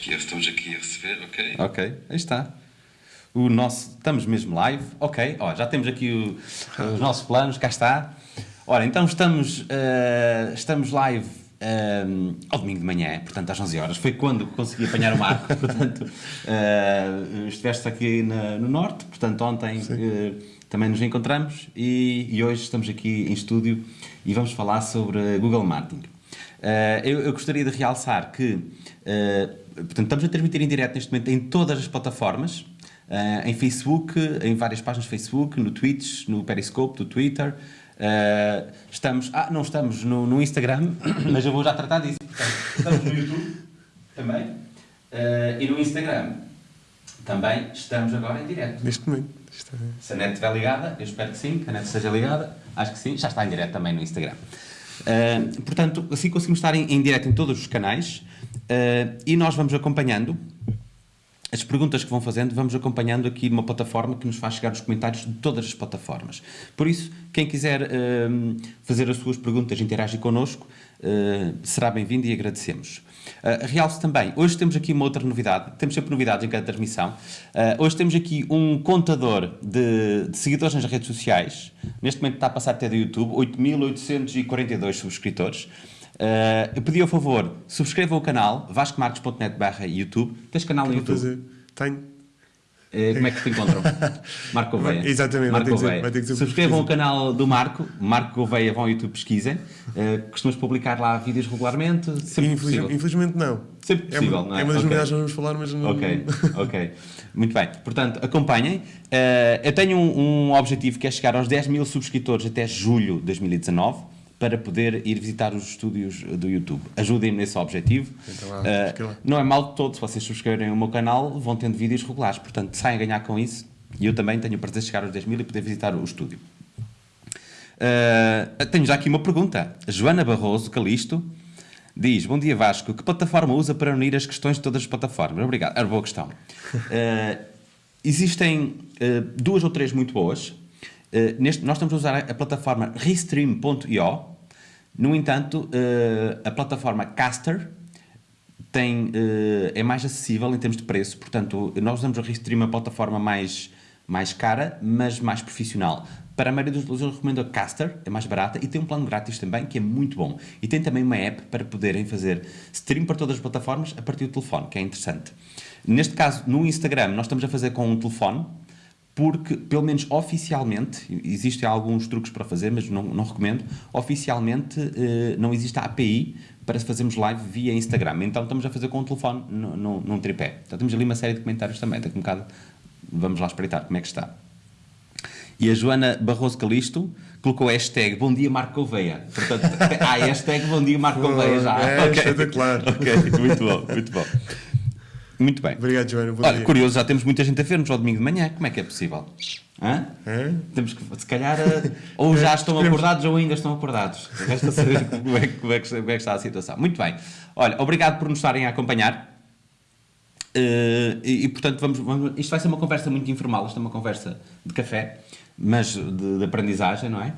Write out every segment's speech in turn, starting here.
Já estamos aqui a receber, ok? Ok, aí está. O nosso, estamos mesmo live, ok. Ó, já temos aqui o- os nossos planos, cá está. Ora, então estamos, eh, estamos live eh, ao domingo de manhã, portanto às 11 horas. Foi quando consegui apanhar o Marco, portanto eh, estiveste aqui na- no Norte, portanto ontem eh, também nos encontramos e, e hoje estamos aqui em estúdio e vamos falar sobre Google Marketing. Uh, eu, eu gostaria de realçar que uh, portanto, estamos a transmitir em direto neste momento em todas as plataformas, uh, em Facebook, em várias páginas de Facebook, no Twitch, no Periscope, no Twitter. Uh, estamos, ah, não estamos no, no Instagram, mas eu vou já tratar disso. Portanto, estamos no YouTube também uh, e no Instagram também estamos agora em direto. Neste momento. Isto é- Se a net estiver ligada, eu espero que sim, que a net esteja ligada, acho que sim, já está em direto também no Instagram. Uh, portanto, assim conseguimos estar em, em direto em todos os canais uh, e nós vamos acompanhando as perguntas que vão fazendo, vamos acompanhando aqui uma plataforma que nos faz chegar os comentários de todas as plataformas. Por isso, quem quiser uh, fazer as suas perguntas, interagir connosco, será bem-vindo e agradecemos. Uh, realce também, hoje temos aqui uma outra novidade, temos sempre novidades em cada transmissão. Uh, hoje temos aqui um contador de, de seguidores nas redes sociais, neste momento está a passar até do YouTube, 8.842 subscritores. Uh, eu pedi ao favor, subscrevam o canal, vascomarcos.net barra YouTube. Tens canal no YouTube? fazer. Tenho. Eh, como é que te encontram? Marco Gouveia. Exatamente, Marco Gouveia. vai ter que ser Subscrevam o canal do Marco, Marco Gouveia, vão ao YouTube, pesquisem. Uh, costumas publicar lá vídeos regularmente? Infeliz-. Infelizmente não. Sempre É possível, uma, não é? é uma das Ok. novidades que nós vamos falar, mas não. Ok, ok. Muito bem. Portanto, acompanhem. Eh, eu tenho um, um objetivo que é chegar aos 10 mil subscritores até julho de 2019 para poder ir visitar os estúdios do YouTube. Ajudem-me nesse objetivo. Então lá. não é mal de todo, se vocês subscreverem o meu canal, vão tendo vídeos regulares. Portanto, saem a ganhar com isso. E eu também tenho o prazer de chegar aos 10 mil e poder visitar o estúdio. Uh, tenho já aqui uma pergunta. Joana Barroso Calisto diz: Bom dia Vasco, que plataforma usa para unir as questões de todas as plataformas? Obrigado, era boa questão. Uh, existem uh, duas ou três muito boas. Uh, neste, nós estamos a usar a, a plataforma Restream.io. No entanto, uh, a plataforma Caster tem, eh, é mais acessível em termos de preço, portanto, nós usamos o Restream, a plataforma mais, mais cara, mas mais profissional. Para a maioria dos utilizadores, recomendo a Caster, é mais barata e tem um plano grátis também, que é muito bom. E tem também uma app para poderem fazer stream para todas as plataformas a partir do telefone, que é interessante. Neste caso, no Instagram, nós estamos a fazer com um telefone, porque, pelo menos oficialmente, existem alguns truques para fazer, mas não, não recomendo, oficialmente eh, não existe a API para fazermos live via Instagram. Então estamos a fazer com o telefone no, no, num tripé. Então temos ali uma série de comentários também. Daqui um bocado vamos lá espreitar como é que está. E a Joana Barroso Calisto colocou a hashtag Bom Dia Marco Gouveia. Portanto, ah, hashtag Bom Dia Marco Gouveia já. É, Ok. espetacular. Ok, muito bom, muito bom. Muito bem. Obrigado, Joana. Olha, dia. curioso, já temos muita gente a ver-nos ao domingo de manhã. Como é que é possível? Hã? É? Temos que, se calhar, eh, ou já estão acordados ou ainda estão acordados. Resta saber como é, que- como, é que, como é que está a situação. Muito bem. Olha, obrigado por nos estarem a acompanhar. Eh, e, e, portanto, vamos, vamos- isto vai ser uma conversa muito informal. Isto é uma conversa de café, mas de, de aprendizagem, não é?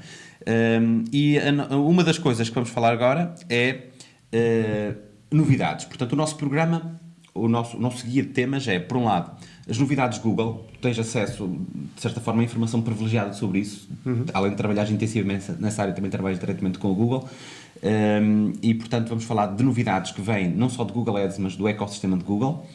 Eh, e a uma das coisas que vamos falar agora é eh, novidades. Portanto, o nosso programa, o nosso, o nosso guia de temas é, por um lado, as novidades Google. Tu tens acesso, de certa forma, a informação privilegiada sobre isso. Além de trabalhar intensivamente nessa área, também trabalhas diretamente com o Google. Um, e, portanto, vamos falar de novidades que vêm não só de Google Ads, mas do ecossistema de Google.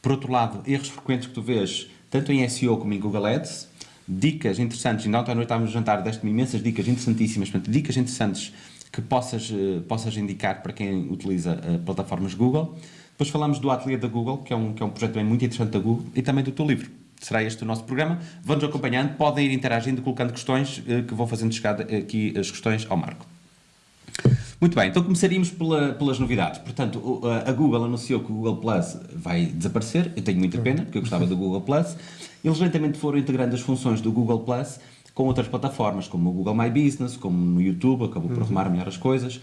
Por outro lado, erros frequentes que tu vês, tanto em SEO como em Google Ads. Dicas interessantes, ainda ontem à noite estávamos a jantar, deste-me imensas dicas interessantíssimas, portanto, dicas interessantes que possas, eh, possas indicar para quem utiliza eh, plataformas Google. Depois falamos do Ateliê da Google, que é um, que é um projeto também muito interessante da Google, e também do teu livro. Será este o nosso programa. Vão-nos acompanhando, podem ir interagindo, colocando questões, eh, que vão fazendo chegar aqui as questões ao Marco. Muito bem, então começaríamos pela- pelas novidades. Portanto, a a Google anunciou que o Google Plus vai desaparecer. Eu tenho muita pena, porque eu gostava do Google Plus. Eles lentamente foram integrando as funções do Google Plus com outras plataformas, como o Google My Business, como no YouTube, acabou por arrumar melhor as coisas.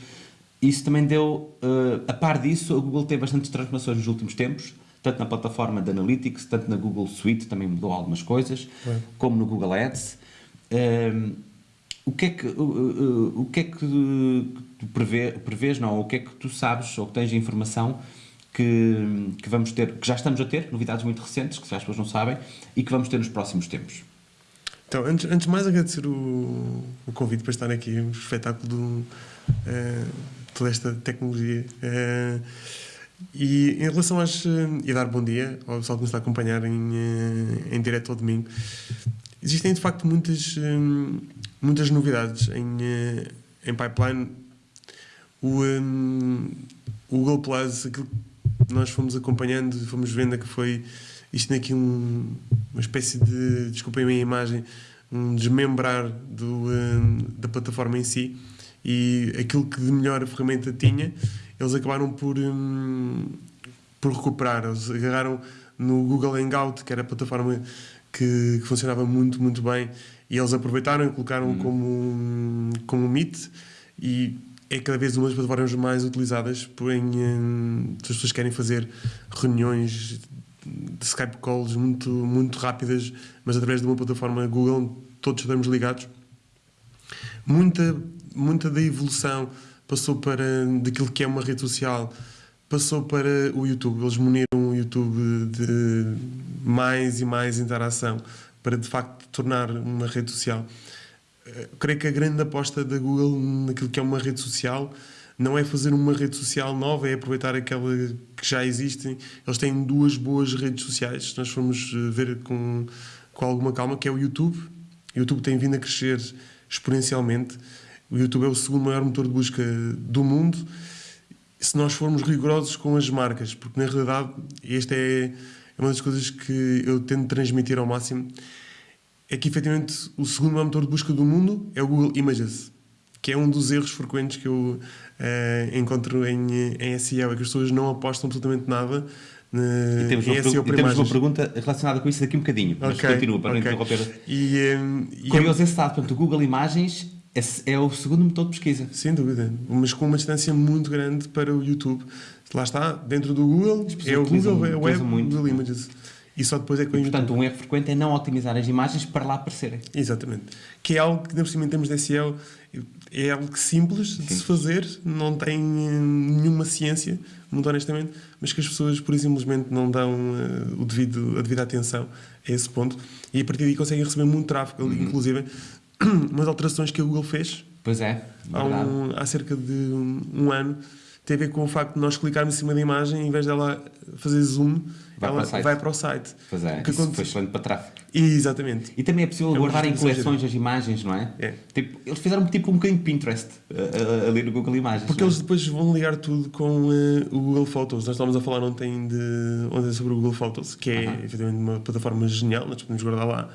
Isso também deu, eh, a par disso, a Google teve bastantes transformações nos últimos tempos, tanto na plataforma de Analytics, tanto na Google Suite, também mudou algumas coisas, como no Google Ads. Ehm, o que é que, o, o- que, é que tu prevê, prevês, não, o que é que tu sabes ou que tens de informação que, que vamos ter, que já estamos a ter, novidades muito recentes, que se as pessoas não sabem, e que vamos ter nos próximos tempos. Então, antes, antes de mais agradecer o, o convite para estar aqui, um espetáculo eh, toda esta tecnologia. Eh, e em relação às. eh, e dar bom dia ao pessoal que nos está a acompanhar em, eh, em direto ao domingo. Existem de facto muitas, muitas novidades em, em pipeline. O, o Google Plus, aquilo que nós fomos acompanhando, fomos vendo é que foi isto tem aqui um, uma espécie de, desculpem a minha imagem, um desmembrar do, eh, da plataforma em si e aquilo que de melhor a ferramenta tinha, eles acabaram por, hum, por recuperar. Eles agarraram no Google Hangout, que era a plataforma que, que funcionava muito, muito bem, e eles aproveitaram e colocaram como, um- como um Meet e é cada vez uma das plataformas mais utilizadas por em, hum, se as pessoas querem fazer reuniões de Skype calls muito, muito rápidas, mas através de uma plataforma Google, todos estamos ligados. Muita, muita da evolução passou para daquilo que é uma rede social, passou para o YouTube. Eles muniram o YouTube de mais e mais interação para de facto tornar uma rede social. Eh, creio que a grande aposta da Google naquilo que é uma rede social não é fazer uma rede social nova, é aproveitar aquela que já existe. Eles têm duas boas redes sociais, se nós formos eh, ver com, com alguma calma, que é o YouTube. O YouTube tem vindo a crescer exponencialmente. O YouTube é o segundo maior motor de busca do mundo. Se nós formos rigorosos com as marcas, porque na realidade esta é é uma das coisas que eu tento transmitir ao máximo, é que efetivamente o segundo maior motor de busca do mundo é o Google Images, que é um dos erros frequentes que eu eh, encontro em, em SEO, é que as pessoas não apostam absolutamente nada na, E temos, em uma, SEO e temos uma pergunta relacionada com isso daqui um bocadinho, mas Ok, continua para ok. não interromper. E, eh, e é- Curioso esse dado, portanto, o Google Imagens é, é o segundo motor de pesquisa. Sem dúvida, mas com uma distância muito grande para o YouTube. Lá está, dentro do Google, é o Google, é o Web, muito. Google Images. E só depois é que o YouTube. Portanto, um erro frequente é não otimizar as imagens para lá aparecerem. Exatamente. Que é algo que, por cima, em termos de SEO, é algo simples de se fazer, não tem eh, nenhuma ciência, muito honestamente, mas que as pessoas, por simplesmente, não dão eh, o devido, a devida atenção a esse ponto. E a partir daí conseguem receber muito tráfego. Uhum. Inclusive, umas alterações que a Google fez Pois é, há, um, há cerca de um, um ano tem a ver com o facto de nós clicarmos em cima da imagem, em vez dela fazer zoom, Vai ela para vai para o site. Pois é, que isso aconte- foi excelente para tráfego. Exatamente. E também é possível É guardar em coleções as imagens, não é? É. Tipo, eles fizeram tipo um bocadinho de Pinterest uh, uh, ali no Google Imagens. Porque é? eles depois vão ligar tudo com eh, o Google Photos. Nós estávamos a falar ontem, de, ontem sobre o Google Photos, que é Aham. efetivamente uma plataforma genial. Nós podemos guardar lá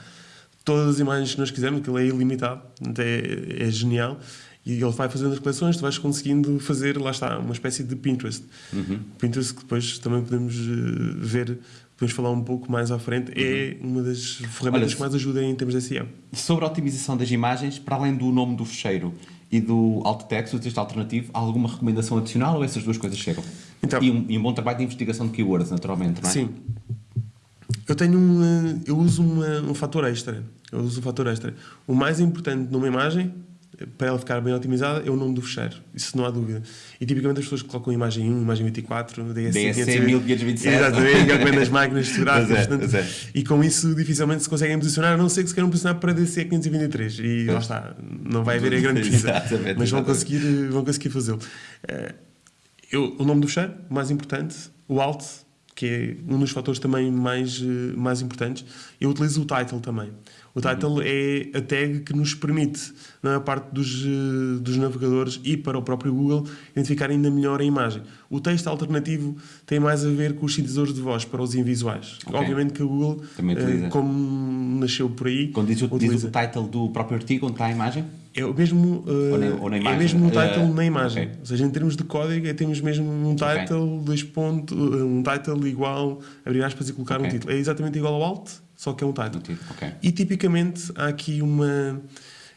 todas as imagens que nós quisermos, aquilo é ilimitado, é, é genial. E ele vai fazendo as coleções, tu vais conseguindo fazer, lá está, uma espécie de Pinterest. Uhum. Pinterest que depois também podemos eh, ver, podemos falar um pouco mais à frente, é uma das ferramentas Uhum. Olha, que mais ajuda em termos de SEO. Sobre a otimização das imagens, para além do nome do fecheiro e do alt text, do texto alternativo, há alguma recomendação adicional ou essas duas coisas chegam? Então- e, um, e um bom trabalho de investigação de keywords, naturalmente, não é? Sim. Eu tenho um, eh, eu uso uma- um fator extra. Eu uso um fator extra. O mais importante numa imagem, eh, para ela ficar bem otimizada, é o nome do fecheiro. Isso não há dúvida. E tipicamente as pessoas colocam imagem 1, imagem 24, DSC, DSC 1527. Exatamente, é das máquinas fotográficas. É, é. E com isso dificilmente se conseguem posicionar, a não ser que se queiram posicionar para DSC 523. E lá está, não vai haver a grande pesquisa. Exatamente, Mas vão exatamente. conseguir, vão conseguir fazê-lo. Eh, eu, o nome do fecheiro, o mais importante, o alt, que é um dos fatores também mais, eh, mais importantes. Eu utilizo o title também. O title é a tag que nos permite, na maior parte dos, eh, dos navegadores e para o próprio Google, identificar ainda melhor a imagem. O texto alternativo tem mais a ver com os sintetizadores de voz para os invisuais. Ok. Obviamente que o Google, eh, utiliza. como nasceu por aí, Quando diz, o- diz utiliza. o title do próprio artigo, onde está a imagem? É o mesmo, uh, Ou na- ou na é mesmo um title Uh, na imagem. ok. Ou seja, em termos de código, é, temos mesmo um title, dois pontos, uh, um title igual, abrir aspas e colocar Ok. um título. É exatamente igual ao alt, só que é um title. Ok. E tipicamente há aqui uma.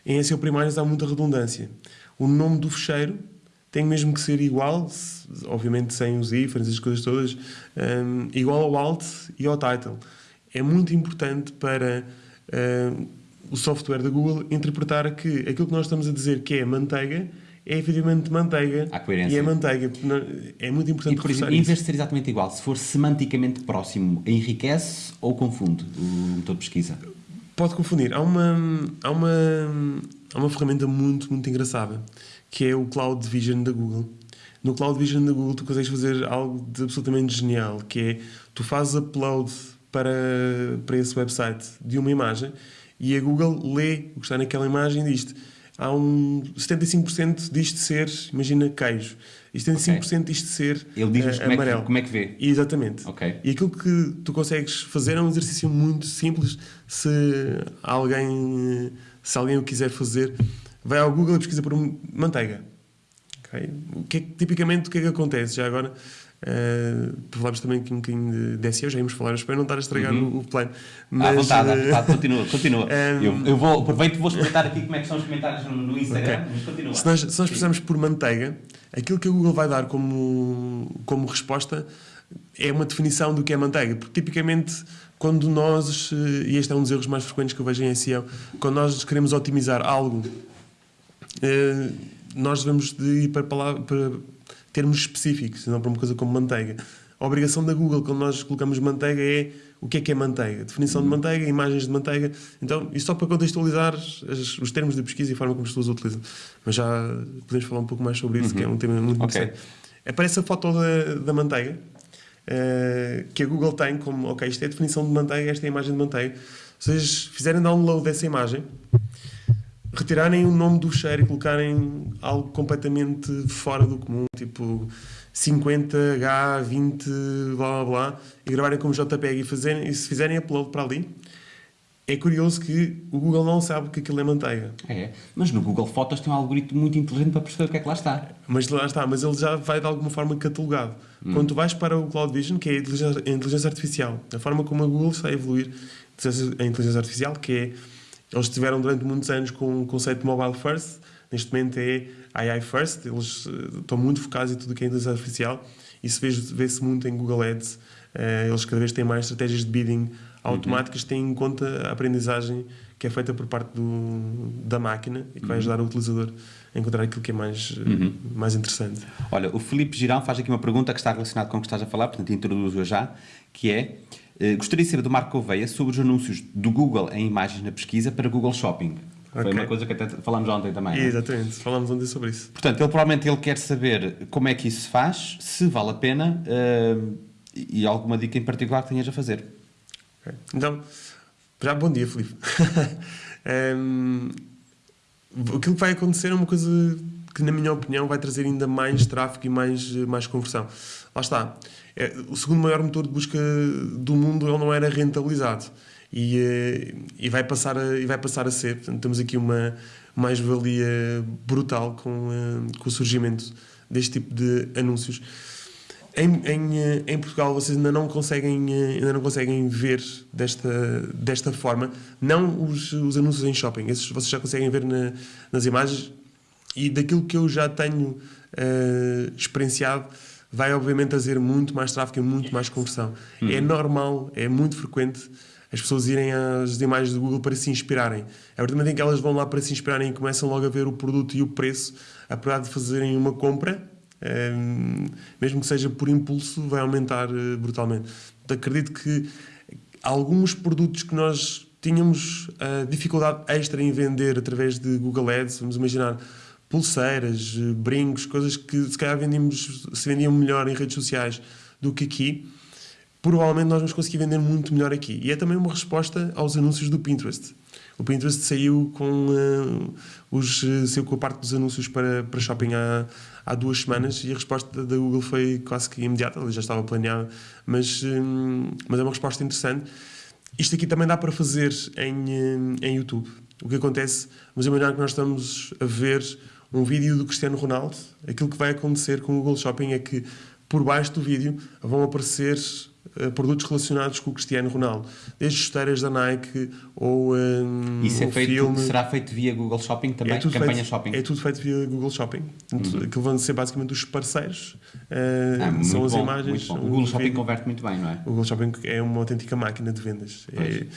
Em SEO primários há muita redundância. O nome do fecheiro tem mesmo que ser igual, obviamente sem os ífares, as coisas todas, um, igual ao alt e ao title. É muito importante para um, o software da Google interpretar que aquilo que nós estamos a dizer que é manteiga é efetivamente manteiga. Há coerência. E é manteiga. É muito importante E, por exemplo, em vez de ser exatamente igual, se for semanticamente próximo, enriquece ou confunde o motor de pesquisa? Pode confundir. Há uma, há uma, há uma ferramenta muito, muito engraçada que é o Cloud Vision da Google. No Cloud Vision da Google tu consegues fazer algo de absolutamente genial, que é tu fazes upload para, para esse website de uma imagem e a Google lê o que está naquela imagem e diz há um 75% disto ser, imagina, queijo. E 75% disto ser Ele diz-nos eh, como, é que- amarelo. como é que vê. Exatamente. Ok. E aquilo que tu consegues fazer é um exercício muito simples. Se alguém, se alguém o quiser fazer, vai ao Google e pesquisa por manteiga. Ok? O que é tipicamente, o que é que acontece? Já agora, uh, falámos também aqui um bocadinho de SEO, já íamos falar, espero não estar a estragar o, o plano. Uhum. à vontade, à eh, vontade, continua, continua. Ehm, eu, eu vou, aproveito e vou experimentar aqui como é que são os comentários no, no Instagram, Ok. mas continua. Se nós, se nós precisarmos por manteiga, aquilo que a Google vai dar como, como resposta é uma definição do que é manteiga. Porque tipicamente, quando nós, eh, e este é um dos erros mais frequentes que eu vejo em SEO, quando nós queremos otimizar algo, nós devemos de ir para, palavra, para termos específicos, não para uma coisa como manteiga. A obrigação da Google, quando nós colocamos manteiga, é o que é que é manteiga. Definição de manteiga, imagens de manteiga. Então, isto só para contextualizar as- os termos de pesquisa e a forma como as pessoas utilizam. Mas já podemos falar um pouco mais sobre isso, que é um tema muito Ok. interessante. Aparece a foto da, da manteiga, eh, que a Google tem como, ok, isto é a definição de manteiga, esta é a imagem de manteiga. Se vocês fizerem download dessa imagem, retirarem o nome do cheiro e colocarem algo completamente fora do comum, tipo 50H, 20, blá blá blá, e gravarem como JPEG e, fazerem, e se fizerem upload para ali, é curioso que o Google não sabe que aquilo é manteiga. É, mas no Google Fotos tem um algoritmo muito inteligente para perceber o que é que lá está. Mas lá está, mas ele já vai de alguma forma catalogado. Quando tu vais para o Cloud Vision, que é a inteligência, a inteligência artificial, a forma como a Google está a evoluir a inteligência artificial, que é eles tiveram durante muitos anos com o conceito de mobile first, neste momento é AI first, eles eh, estão muito focados em tudo o que é inteligência artificial, isso vê- vê-se muito em Google Ads, eh, eles cada vez têm mais estratégias de bidding automáticas, têm em conta a aprendizagem que é feita por parte do, da máquina e que vai ajudar o utilizador a encontrar aquilo que é mais, eh, mais interessante. Olha, o Filipe Girão faz aqui uma pergunta que está relacionada com o que estás a falar, portanto introduzo-a já, que é, gostaria de saber do Marco Gouveia sobre os anúncios do Google em imagens na pesquisa para Google Shopping. Foi Ok. uma coisa que até falámos ontem também. é? Exatamente, falámos ontem sobre isso. Portanto, ele provavelmente ele quer saber como é que isso se faz, se vale a pena eh, e alguma dica em particular que tenhas a fazer. Ok. Então, já bom dia, Filipe. Ehm, aquilo que vai acontecer é uma coisa que, na minha opinião, vai trazer ainda mais tráfego e mais, eh, mais conversão. Lá está. É, o segundo maior motor de busca do mundo ele não era rentabilizado. E, eh, e, vai passar a, e vai passar a ser. Portanto, temos aqui uma mais-valia brutal com, eh, com o surgimento deste tipo de anúncios. Em, em, eh, em Portugal vocês ainda não conseguem ainda não conseguem ver desta desta forma não os, os anúncios em shopping esses vocês já conseguem ver na- nas imagens e daquilo que eu já tenho eh, experienciado vai obviamente trazer muito mais tráfego e muito mais conversão é normal é muito frequente as pessoas irem às imagens do Google para se inspirarem. A partir do momento em que elas vão lá para se inspirarem e começam logo a ver o produto e o preço, a probabilidade de fazerem uma compra Ehm, mesmo que seja por impulso, vai aumentar eh, brutalmente. Acredito que alguns produtos que nós tínhamos eh, dificuldade extra em vender através de Google Ads, vamos imaginar pulseiras, eh, brincos, coisas que se calhar vendíamos, se vendiam melhor em redes sociais do que aqui, provavelmente nós vamos conseguir vender muito melhor aqui. E é também uma resposta aos anúncios do Pinterest. O Pinterest saiu com, eh, os, eh, saiu com a parte dos anúncios para, para shopping há, há duas semanas e a resposta da Google foi quase que imediata, ela já estava planeada, mas, hum, mas é uma resposta interessante. Isto aqui também dá para fazer em, em YouTube. O que acontece, vamos imaginar que nós estamos a ver um vídeo do Cristiano Ronaldo, aquilo que vai acontecer com o Google Shopping é que por baixo do vídeo vão aparecer eh, produtos relacionados com o Cristiano Ronaldo, desde chuteiras da Nike ou um, Isso é ou feito, filme. será feito via Google Shopping também? É tudo, Campanha feito, Shopping? é tudo feito via Google Shopping. Portanto, Aquilo vão ser basicamente os parceiros. eh, Ah, muito são as bom, imagens. o Google Shopping vídeo. converte muito bem, não é? O Google Shopping é uma autêntica máquina de vendas. É,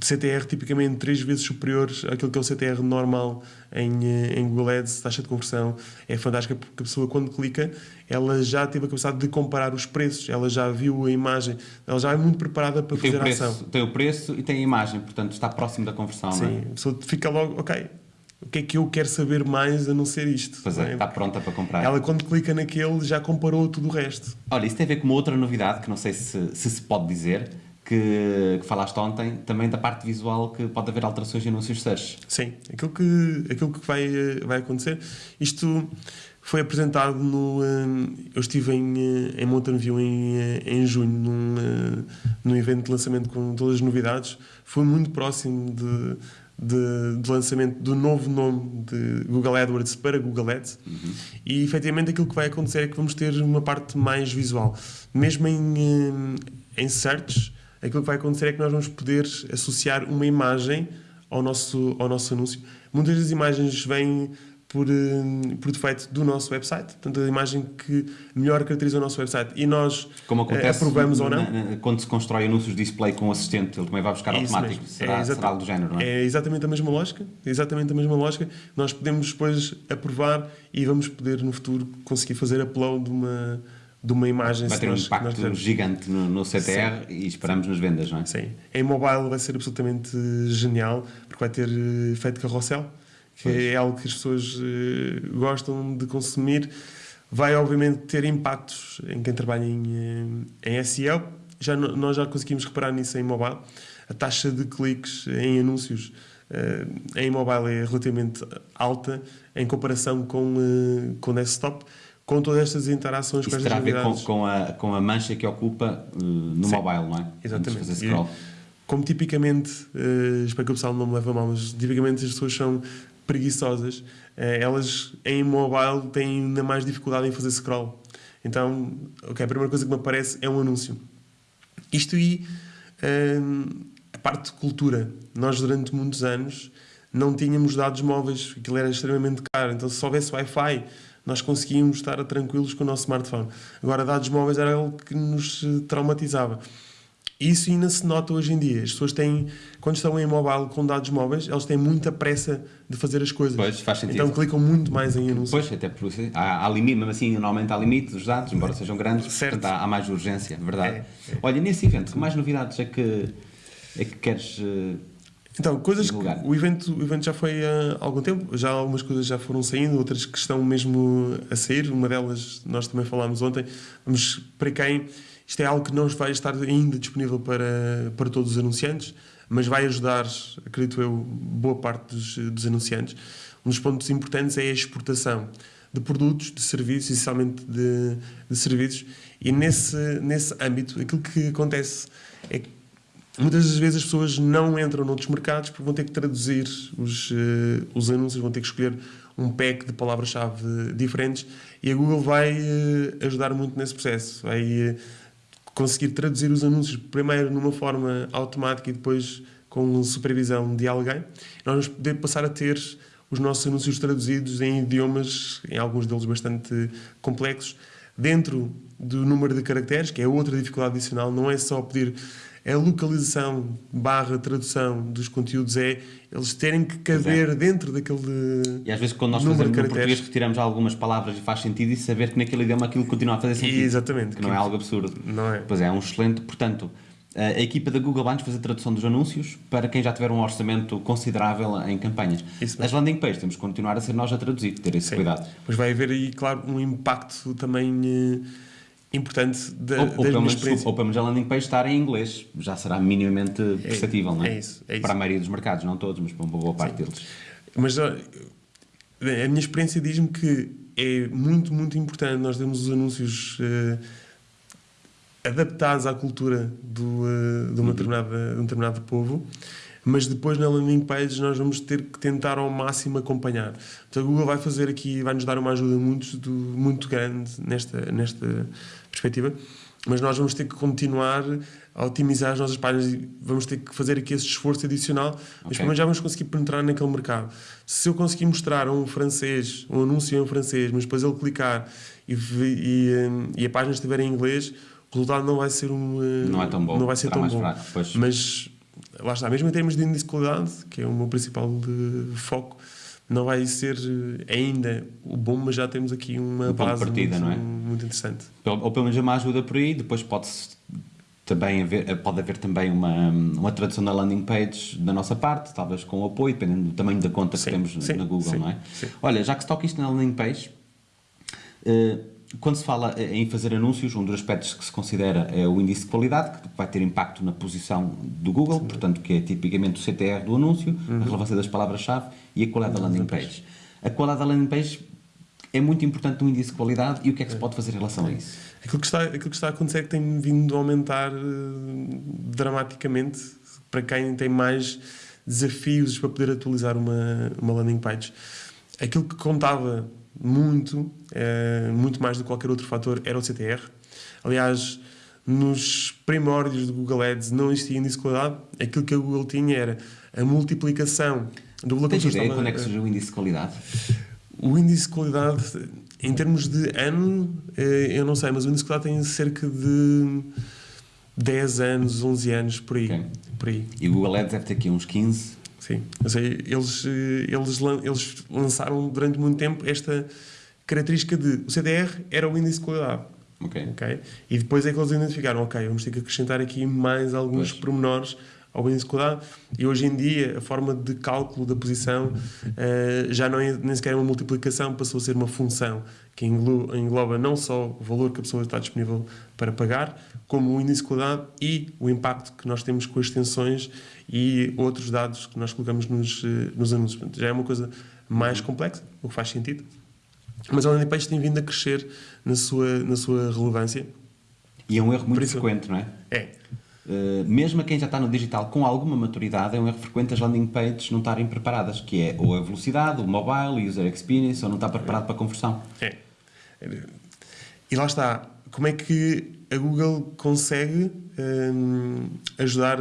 CTR tipicamente três vezes superior àquilo que é o CTR normal em, eh, em Google Ads, taxa de conversão é fantástica porque a pessoa quando clica ela já teve a capacidade de comparar os preços, ela já viu a imagem, ela já é muito preparada para fazer preço, a ação. Tem o preço e tem a imagem, portanto está próximo da conversão, não é? Sim, a pessoa fica logo, ok, o que é que eu quero saber mais a não ser isto? Pois não é, está pronta para comprar. Ela quando clica naquele já comparou tudo o resto. Olha, isso tem a ver com uma outra novidade que não sei se se, se pode dizer, que, que falaste ontem, também da parte visual que pode haver alterações em anúncios search. Sim, aquilo que, aquilo que vai, eh, vai acontecer. Isto foi apresentado no. eh, Eu estive em, eh, em Mountain View em, em junho, num, num evento de lançamento com todas as novidades. Foi muito próximo de, de, de lançamento do novo nome de Google AdWords para Google Ads. E efetivamente aquilo que vai acontecer é que vamos ter uma parte mais visual. Mesmo em, em search, aquilo que vai acontecer é que nós vamos poder associar uma imagem ao nosso, ao nosso anúncio. Muitas das imagens vêm por, eh, por defeito do nosso website, portanto, a imagem que melhor caracteriza o nosso website e nós Como eh, acontece aprovamos ou não. na- na- quando se constrói anúncios de display com o assistente, ele também vai buscar É automático. Será, É será algo do género, não é? É exatamente a mesma lógica, exatamente a mesma lógica. Nós podemos depois aprovar e vamos poder no futuro conseguir fazer upload de uma, de uma imagem. Vai ter um nós- impacto nós gigante no, no CTR e esperamos nas vendas, não é? Sim. Em mobile vai ser absolutamente genial, porque vai ter eh, efeito carrossel, que Pois. é algo que as pessoas eh, gostam de consumir. Vai, obviamente, ter impactos em quem trabalha em, eh, em SEO. Já, nós já conseguimos reparar nisso em mobile. A taxa de cliques em anúncios em mobile é relativamente alta em comparação com, com desktop, com todas estas interações com Isso estas terá a ver com, com, a, com a mancha que ocupa uh, no Sim. mobile, não é? Exatamente. Scroll. Como tipicamente, eh, espero que o pessoal não me leve a mal, mas tipicamente as pessoas são preguiçosas, eh, elas em mobile têm ainda mais dificuldade em fazer scroll. Então, ok, a primeira coisa que me aparece é um anúncio. Isto e eh, a parte de cultura. Nós, durante muitos anos, não tínhamos dados móveis, aquilo era extremamente caro. Então, se houvesse Wi-Fi, nós conseguíamos estar tranquilos com o nosso smartphone. Agora, dados móveis era algo que nos eh, traumatizava. Isso ainda se nota hoje em dia. As pessoas têm, quando estão em mobile com dados móveis, elas têm muita pressa de fazer as coisas. Pois, faz sentido. Então clicam muito mais em anúncios. Pois, até por isso, há, há limite, mesmo assim, normalmente há limite dos dados, embora sejam grandes, Certo. portanto há, há mais urgência, verdade. É, é. Olha, nesse evento, que mais novidades é que, é que queres. Então, coisas que o evento, o evento já foi há algum tempo, já algumas coisas já foram saindo, outras que estão mesmo a sair. Uma delas nós também falámos ontem. Vamos para quem isto é algo que não vai estar ainda disponível para, para todos os anunciantes, mas vai ajudar, acredito eu, boa parte dos, dos anunciantes. Um dos pontos importantes é a exportação de produtos, de serviços, essencialmente de, de serviços, e nesse, nesse âmbito, aquilo que acontece é que Muitas das vezes as pessoas não entram noutros mercados porque vão ter que traduzir os, eh, os anúncios, vão ter que escolher um pack de palavras-chave diferentes e a Google vai eh, ajudar muito nesse processo. Vai eh, conseguir traduzir os anúncios primeiro numa forma automática e depois com supervisão de alguém. Nós vamos poder passar a ter os nossos anúncios traduzidos em idiomas, em alguns deles bastante complexos, dentro do número de caracteres, que é outra dificuldade adicional, não é só pedir a localização barra tradução dos conteúdos, é eles terem que caber dentro daquele E às vezes, quando nós fazemos no português, retiramos algumas palavras e faz sentido e saber que naquele idioma aquilo continua a fazer sentido. Exatamente. Que não é algo absurdo. Não é? Pois é, é um excelente. Portanto, a equipa da Google vai nos fazer a tradução dos anúncios para quem já tiver um orçamento considerável em campanhas. As landing pages temos que continuar a ser nós a traduzir, ter esse Sim. cuidado. Pois vai haver aí, claro, um impacto também eh, importante da, Ou, ou, pelo menos, ou pelo menos a landing page estar em inglês, já será minimamente perceptível, não é? é isso, é isso. Para a maioria dos mercados, não todos, mas para uma boa parte deles. Mas a minha experiência diz-me que é muito, muito importante nós termos os anúncios eh, adaptados à cultura do, eh, de, uma determinada, de um determinado povo, mas depois na landing page nós vamos ter que tentar ao máximo acompanhar. Então a Google vai fazer aqui, vai nos dar uma ajuda muito, muito grande nesta, nesta perspectiva, mas nós vamos ter que continuar a otimizar as nossas páginas e vamos ter que fazer aqui esse esforço adicional, mas Ok. pelo menos já vamos conseguir penetrar naquele mercado. Se eu conseguir mostrar a um francês, um anúncio em francês, mas depois ele clicar e, e, eh, e a página estiver em inglês, o resultado não vai ser um Não é tão bom, não vai ser será tão bom. fraco. Mas lá está, mesmo em termos de índice de qualidade, que é o meu principal foco, não vai ser eh, ainda o bom, mas já temos aqui uma Um base partida, muito, não é? muito interessante. Ou, ou pelo menos uma ajuda por aí, depois pode-se também haver, pode haver também uma, uma tradução na landing page da nossa parte, talvez com apoio, dependendo do tamanho da conta Sim, que temos sim, na Google, sim, não é? sim. Olha, já que se toca isto na landing page, eh, quando se fala em fazer anúncios, um dos aspectos que se considera é o índice de qualidade, que vai ter impacto na posição do Google, portanto, que é tipicamente o CTR do anúncio, Uhum. a relevância das palavras-chave e a qualidade da landing page. A qualidade da landing page é muito importante no índice de qualidade e o que é que se pode fazer em relação a isso? Aquilo que está, aquilo que está a acontecer é que tem vindo a aumentar eh, dramaticamente para quem tem mais desafios para poder atualizar uma, uma landing page. Aquilo que contava muito, eh, muito mais do que qualquer outro fator, era o CTR. Aliás, nos primórdios do Google Ads não existia índice de qualidade. Aquilo que a Google tinha era a multiplicação do que a Tens ideia estava quando é que surgiu o índice de qualidade? o índice de qualidade, em termos de ano, eh, eu não sei, mas o índice de qualidade tem cerca de 10 anos, 11 anos, por aí. Ok. Por aí, E o Google Ads deve ter aqui uns 15. Sim. Sei, eles, eh, eles, eles lançaram durante muito tempo esta característica de o CDR era o índice de qualidade. Ok. ok? E depois é que eles identificaram, ok, vamos ter que acrescentar aqui mais alguns Pois. pormenores ao índice de qualidade. E hoje em dia a forma de cálculo da posição eh, já não é nem sequer uma multiplicação, passou a ser uma função que englo- engloba não só o valor que a pessoa está disponível para pagar, como o índice de qualidade e o impacto que nós temos com as extensões e outros dados que nós colocamos nos, eh, nos anúncios. Portanto, já é uma coisa mais complexa, o que faz sentido. Mas a landing page tem vindo a crescer na sua, na sua relevância. E é um erro muito frequente, não é? É, Uh, mesmo a quem já está no digital com alguma maturidade, é um erro frequente as landing pages não estarem preparadas, que é ou a velocidade, o mobile, o user experience, ou não está preparado para a conversão. é. E lá está. Como é que a Google consegue hum, ajudar,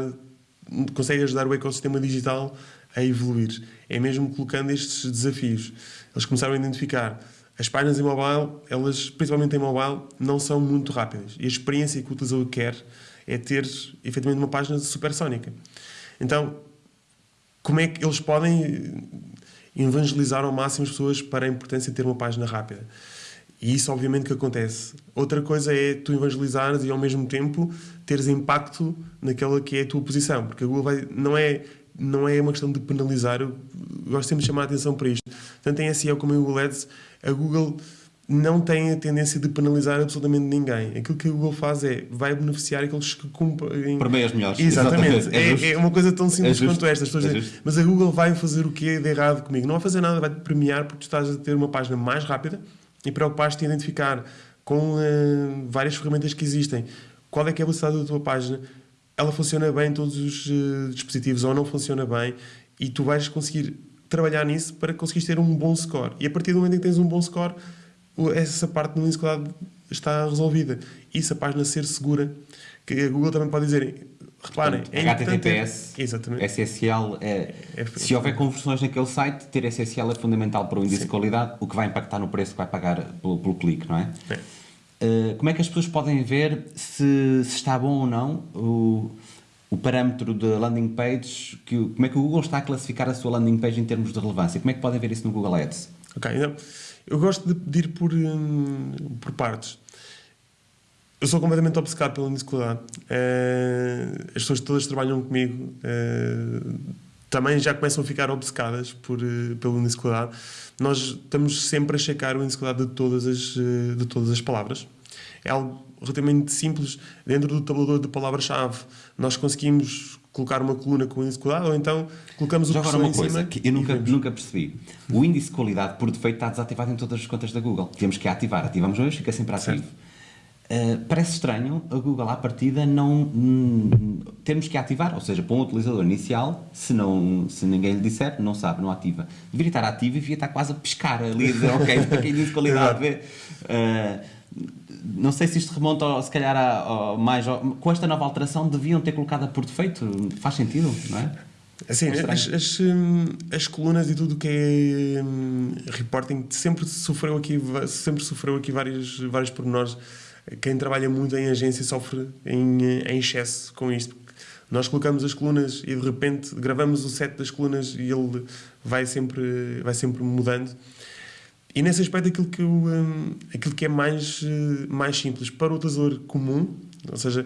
consegue ajudar o ecossistema digital a evoluir? É mesmo colocando estes desafios. Eles começaram a identificar as páginas em mobile, elas, principalmente em mobile, não são muito rápidas. E a experiência que o utilizador quer é ter, efetivamente, uma página supersónica. Então, como é que eles podem evangelizar ao máximo as pessoas para a importância de ter uma página rápida? E isso, obviamente, que acontece. Outra coisa é tu evangelizares e, ao mesmo tempo, teres impacto naquela que é a tua posição. Porque a Google vai, não, é, não é uma questão de penalizar. Eu gosto sempre de chamar a atenção para isto. Tanto em SEO como em Google Ads, a Google não tem a tendência de penalizar absolutamente ninguém. Aquilo que a Google faz é, vai beneficiar aqueles que cumprem... Para bem as melhores. Exatamente. É justo. É, é uma coisa tão simples É quanto esta. É dizem, justo. mas a Google vai fazer o que é de errado comigo? Não vai fazer nada, vai te premiar porque tu estás a ter uma página mais rápida e preocupaste-te em identificar com eh, várias ferramentas que existem qual é que é a velocidade da tua página, ela funciona bem em todos os eh, dispositivos ou não funciona bem e tu vais conseguir trabalhar nisso para conseguires ter um bom score. E a partir do momento em que tens um bom score, o- essa parte do índice de qualidade está resolvida. E se a página ser segura, que a Google também pode dizer, reparem, Portanto, é HTTPS, Exatamente. SSL, é, É- se houver conversões naquele site, ter SSL é fundamental para o índice Sim. de qualidade, o que vai impactar no preço que vai pagar pelo, pelo clique, não é? Uh, como é que as pessoas podem ver se, se está bom ou não o, o parâmetro da landing page, que, como é que o Google está a classificar a sua landing page em termos de relevância? Como é que podem ver isso no Google Ads? Ok, então, eu gosto de pedir por, hum, por partes. Eu sou completamente obcecado pelo índice de qualidade. Eh, as pessoas todas trabalham comigo eh, também já começam a ficar obcecadas por, de qualidade. Nós estamos sempre a checar o índice de todas as, de todas as palavras. É algo relativamente simples. Dentro do tabulador de palavras-chave, nós conseguimos colocar uma coluna com o índice de qualidade ou então colocamos o Já agora uma coisa que eu nunca, nunca percebi. O índice de qualidade por defeito está desativado em todas as contas da Google. Temos que ativar. Ativamos hoje, fica sempre ativo. Uh, parece estranho a Google à partida não hum, termos que ativar, ou seja, para um utilizador inicial, se, não, se ninguém lhe disser, não sabe, não ativa. Deveria estar ativo e devia estar quase a pescar ali, a dizer, ok, para quem diz qualidade, vê. Uh, não sei se isto remonta, ao- se calhar, a, ao- mais ao- com esta nova alteração, deviam ter colocado por defeito. Faz sentido, não é? Assim, É as, as, hum, as colunas e tudo o que é hum, reporting sempre sofreu aqui, sempre sofreu aqui vários, vários pormenores quem trabalha muito em agência sofre em, em excesso com isto. Nós colocamos as colunas e de repente gravamos o set das colunas e ele vai sempre, vai sempre mudando. E nesse aspecto, aquilo que, eu, hum, aquilo que é mais, eh, mais simples para o utilizador comum, ou seja,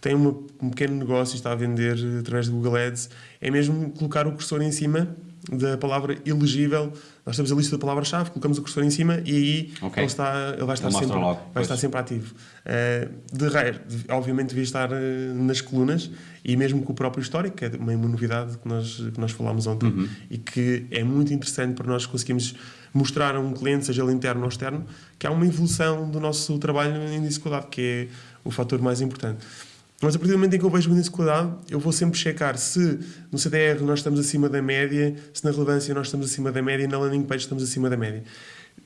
tem uma, um pequeno negócio e está a vender eh, através do Google Ads, é mesmo colocar o cursor em cima da palavra elegível. Nós temos a lista de palavras-chave, colocamos o cursor em cima e aí Ok. ele, está, ele vai, estar Ele sempre, logo, vai pois. estar sempre ativo. Eh, de resto, obviamente, devia estar nas colunas e mesmo com o próprio histórico, que é uma, uma novidade que nós, que nós falámos ontem Uhum. e que é muito interessante para nós conseguirmos mostrar a um cliente, seja ele interno ou externo, que há uma evolução do nosso trabalho em dificuldade, que é o fator mais importante. Mas a partir do momento em que eu vejo uma dificuldade, eu vou sempre checar se no CDR nós estamos acima da média, se na relevância nós estamos acima da média e na landing page estamos acima da média.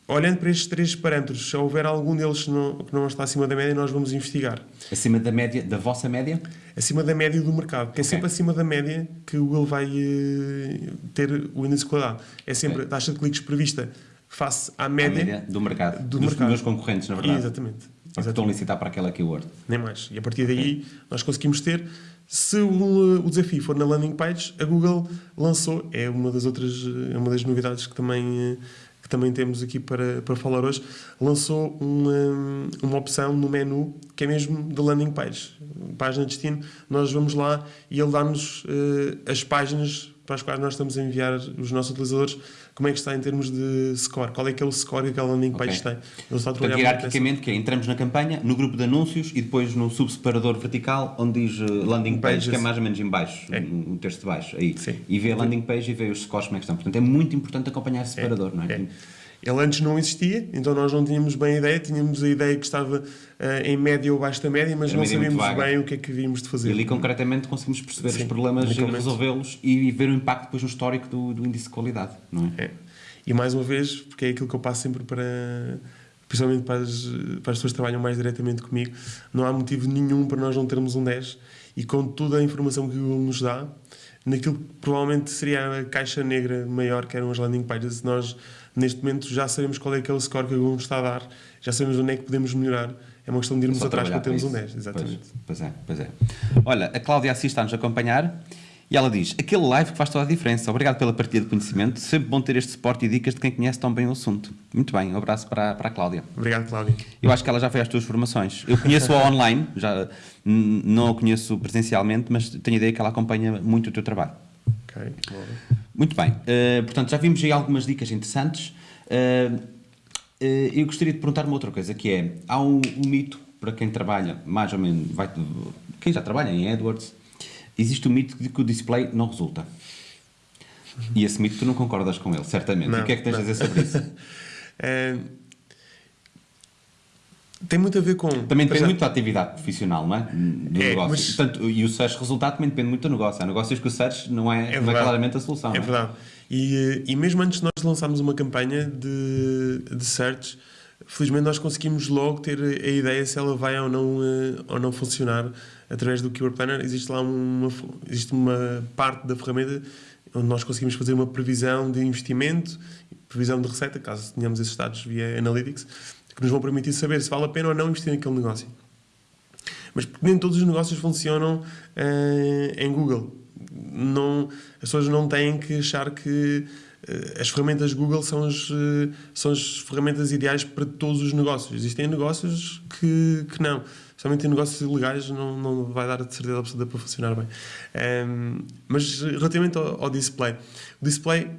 Olhando para estes três parâmetros, se houver algum deles que não, que não está acima da média, nós vamos investigar. Acima da média, da vossa média? Acima da média do mercado, que é Ok. sempre acima da média que o Google vai eh, ter o índice de qualidade. É sempre Ok. a taxa de cliques prevista face à média, média do mercado. do dos mercado. meus concorrentes, na verdade. Exatamente. Que estão a licitar para aquela keyword. nem mais. E a partir daí nós conseguimos ter. Se o, o desafio for na landing page, a Google lançou, é uma das outras, é uma das novidades que também, eh, que também temos aqui para, para falar hoje, lançou uma, uma opção no menu que é mesmo da landing page. Página de destino, nós vamos lá e ele dá-nos eh, as páginas para as quais nós estamos a enviar os nossos utilizadores, como é que está em termos de score, qual é que é o score que aquela landing page Ok. tem. Ele está a trabalhar hierarquicamente, que é, entramos na campanha, no grupo de anúncios e depois no subseparador vertical, onde diz eh, landing page, Pages. que é mais ou menos em baixo, É. um um texto de baixo. Aí. Sim. E vê a landing page e vê os scores como é que estão. Portanto, é muito importante acompanhar esse separador, não é? É. Ele antes não existia, então nós não tínhamos bem a ideia, tínhamos a ideia que estava eh, em média ou abaixo da média, mas Era não sabíamos bem o que é que havíamos de fazer. E ali concretamente conseguimos perceber Sim, os problemas e resolvê-los e ver o impacto depois no histórico do, do índice de qualidade, não é? É. E mais uma vez, porque é aquilo que eu passo sempre para, principalmente para as, para as pessoas que trabalham mais diretamente comigo, não há motivo nenhum para nós não termos um 10 e com toda a informação que o Google nos dá, naquilo que provavelmente seria a caixa negra maior que eram as landing pages, nós neste momento já sabemos qual é que o score que o Google nos está a dar, já sabemos onde é que podemos melhorar, é uma questão de irmos atrás para termos um isso. 10, exatamente. Pois, pois é, pois é. Olha, a Cláudia Assis está-nos a acompanhar e ela diz: aquele live que faz toda a diferença. Obrigado pela partilha de conhecimento. Sempre bom ter este suporte e dicas de quem conhece tão bem o assunto. Muito bem, um abraço para, para a Cláudia. Obrigado, Cláudio. Eu acho que ela já fez as tuas formações. Eu conheço-a online, já não a conheço presencialmente, mas tenho a ideia que ela acompanha muito o teu trabalho. Ok. Muito bem, eh, portanto já vimos aí algumas dicas interessantes. Eh, eh, eu gostaria de perguntar uma outra coisa, que é, há um, um mito para quem trabalha, mais ou menos, vai, quem já trabalha em AdWords, existe o mito de que o display não resulta. E esse mito tu não concordas com ele, certamente. Não, e o que é que tens não. a dizer sobre isso? É, tem muito a ver com. Também depende já- muito da atividade profissional, não é? Do É, negócio. mas- Portanto, e o search resultado também depende muito do negócio. Há negócios que o search não é, É não é claramente a solução. É não verdade. E, eh, e mesmo antes de nós lançarmos uma campanha de, de search, felizmente nós conseguimos logo ter a ideia se ela vai ou não, eh, ou não funcionar através do Keyword Planner. Existe lá uma, existe uma parte da ferramenta onde nós conseguimos fazer uma previsão de investimento, previsão de receita, caso tenhamos esses dados via Analytics, que nos vão permitir saber se vale a pena ou não investir naquele negócio. Mas nem todos os negócios funcionam eh, em Google. Não, as pessoas não têm que achar que eh, as ferramentas Google são as, eh, são as ferramentas ideais para todos os negócios. Existem negócios que, que não. Somente em negócios ilegais não, não vai dar de certeza absoluta para funcionar bem. Ehm, mas relativamente ao, ao display, o display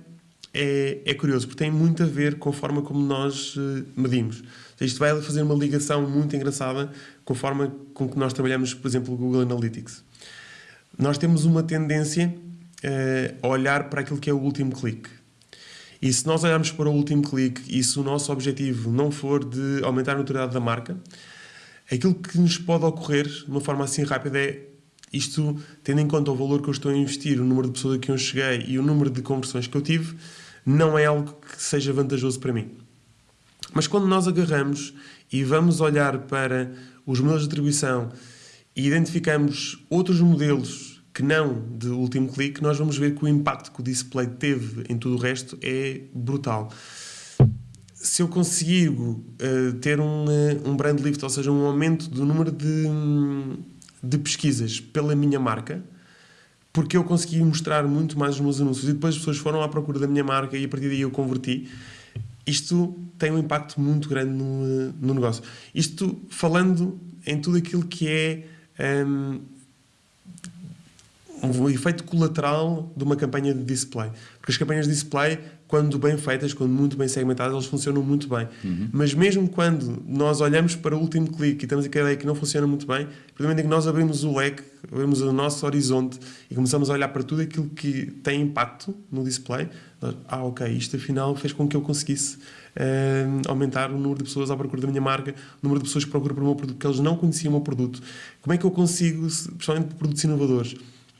é, é curioso porque tem muito a ver com a forma como nós medimos. Isto vai fazer uma ligação muito engraçada com a forma com que nós trabalhamos, por exemplo, o Google Analytics. Nós temos uma tendência eh, a olhar para aquilo que é o último clique. E se nós olharmos para o último clique e se o nosso objetivo não for de aumentar a notoriedade da marca, aquilo que nos pode ocorrer de uma forma assim rápida é isto, tendo em conta o valor que eu estou a investir, o número de pessoas a que eu cheguei e o número de conversões que eu tive, não é algo que seja vantajoso para mim. Mas quando nós agarramos e vamos olhar para os modelos de atribuição e identificamos outros modelos que não de último clique, nós vamos ver que o impacto que o display teve em tudo o resto é brutal. se eu consigo uh, ter um, uh, um brand lift, ou seja, um aumento do número de, de pesquisas pela minha marca, porque eu consegui mostrar muito mais os meus anúncios e depois as pessoas foram à procura da minha marca e a partir daí eu converti, isto tem um impacto muito grande no, no negócio. Isto falando em tudo aquilo que é um, um efeito colateral de uma campanha de display. Porque as campanhas de display, quando bem feitas, quando muito bem segmentadas, elas funcionam muito bem. Uhum. Mas mesmo quando nós olhamos para o último clique e temos a ideia que não funciona muito bem, momento em que nós abrimos o leque, abrimos o nosso horizonte e começamos a olhar para tudo aquilo que tem impacto no display, nós, ah, ok, isto afinal fez com que eu conseguisse uh, aumentar o número de pessoas à procura da minha marca, o número de pessoas que procuram por o meu produto, porque eles não conheciam o meu produto. Como é que eu consigo, principalmente produtos inovadores,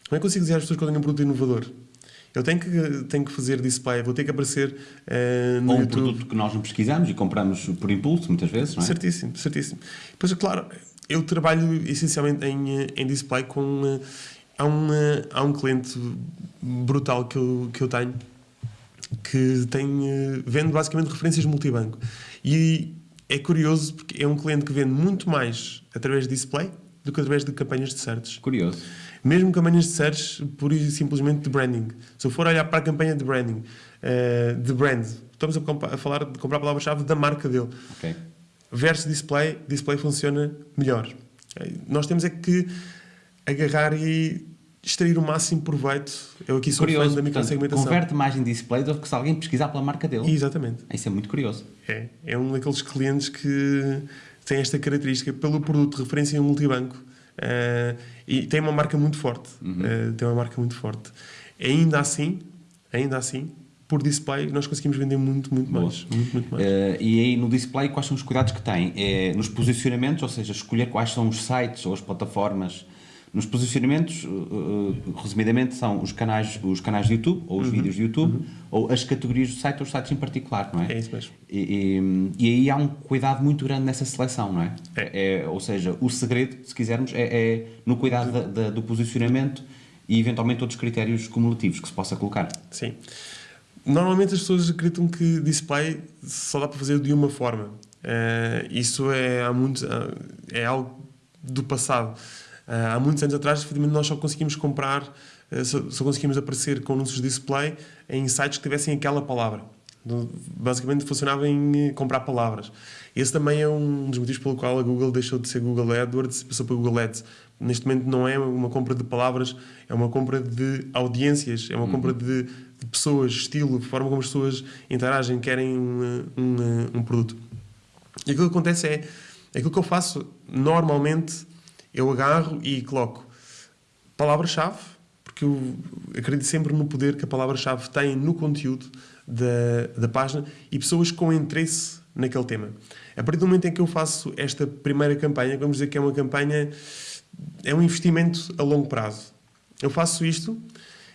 como é que eu consigo dizer às pessoas que eu tenho um produto inovador? Eu tenho que, tenho que fazer display, vou ter que aparecer uh, no Ou um YouTube. produto que nós não pesquisamos e compramos por impulso, muitas vezes, não é? Certíssimo, certíssimo. Pois, claro, eu trabalho essencialmente em, em display com... Uh, há, um, uh, há um cliente brutal que eu, que eu tenho que tem, uh, vende basicamente referências multibanco. E é curioso porque é um cliente que vende muito mais através de display do que através de campanhas de search. Curioso. Mesmo campanhas de search, pura e simplesmente de branding. Se eu for olhar para a campanha de branding, uh, de brand, estamos a, a falar de comprar a palavra-chave da marca dele. Okay. Versus display, display funciona melhor. Okay? Nós temos é que agarrar e extrair o máximo proveito. Eu aqui sou curioso, fã da microsegmentação. Converte mais em display do que se alguém pesquisar pela marca dele. Exatamente. Isso é muito curioso. É, é um daqueles clientes que tem esta característica pelo produto referência em multibanco uh, e tem uma marca muito forte. Uhum. Uh, tem uma marca muito forte. Ainda assim, ainda assim, por display nós conseguimos vender muito, muito Boa. mais. Muito, muito mais. Uh, e aí no display quais são os cuidados que tem? É nos posicionamentos, ou seja, escolher quais são os sites ou as plataformas nos posicionamentos, uh, resumidamente, são os canais, os canais de YouTube, ou os uhum. vídeos de YouTube, uhum. ou as categorias do site, ou os sites em particular, não é? É isso mesmo. E, e, e, aí há um cuidado muito grande nessa seleção, não é? é. é ou seja, o segredo, se quisermos, é, é no cuidado da, da, do posicionamento e eventualmente outros critérios cumulativos que se possa colocar. Sim. Normalmente as pessoas acreditam que display só dá para fazer de uma forma. Uh, isso é, há muito, é algo do passado. Uh, há muitos anos atrás, efetivamente, nós só conseguimos comprar, só, só, conseguimos aparecer com anúncios de display em sites que tivessem aquela palavra. Basicamente funcionava em eh, comprar palavras. Esse também é um dos motivos pelo qual a Google deixou de ser Google AdWords e passou para Google Ads. Neste momento não é uma compra de palavras, é uma compra de audiências, é uma uhum. compra de, de, pessoas, estilo, forma como as pessoas interagem, querem um, um, um produto. E aquilo que acontece é, aquilo que eu faço normalmente eu agarro e coloco palavra-chave, porque eu acredito sempre no poder que a palavra-chave tem no conteúdo da, da página e pessoas com interesse naquele tema. A partir do momento em que eu faço esta primeira campanha, vamos dizer que é uma campanha, é um investimento a longo prazo. Eu faço isto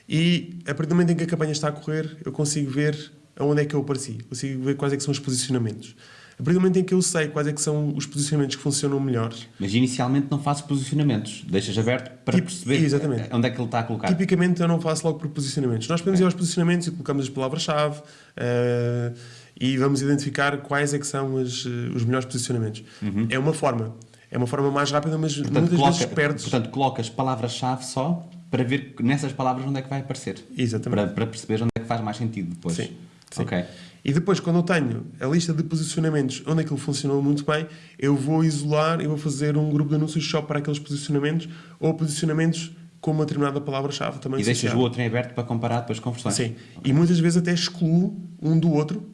e a partir do momento em que a campanha está a correr, eu consigo ver aonde é que eu apareci, consigo ver quais é que são os posicionamentos. A partir do momento em que eu sei quais é que são os posicionamentos que funcionam melhor. Mas inicialmente não faço posicionamentos, deixas aberto para Tip, perceber exatamente. onde é que ele está a colocar. Tipicamente eu não faço logo por posicionamentos. Nós podemos okay. ir aos posicionamentos e colocamos as palavras-chave uh, e vamos identificar quais é que são as, uh, os melhores posicionamentos. Uhum. É uma forma. É uma forma mais rápida, mas portanto, muitas coloca, vezes perdes. Portanto, colocas palavras-chave só para ver nessas palavras onde é que vai aparecer. Exatamente. Para, para perceber onde é que faz mais sentido depois. Sim. Sim. Ok. E depois, quando eu tenho a lista de posicionamentos onde aquilo funcionou muito bem, eu vou isolar e vou fazer um grupo de anúncios só para aqueles posicionamentos ou posicionamentos com uma determinada palavra-chave também E deixas o outro em aberto para comparar depois com versões. Sim. Okay. E muitas vezes até excluo um do outro,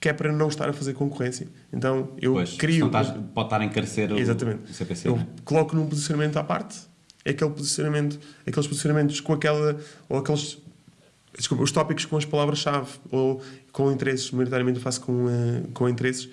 que é para não estar a fazer concorrência. Então eu pois, crio. Estás, pode estar a encarecer o, Exatamente. o CPC. Eu né? coloco num posicionamento à parte, aquele posicionamento, aqueles posicionamentos com aquela. ou aqueles desculpa, os tópicos com as palavras-chave ou com interesses, maioritariamente eu faço com, uh, com interesses,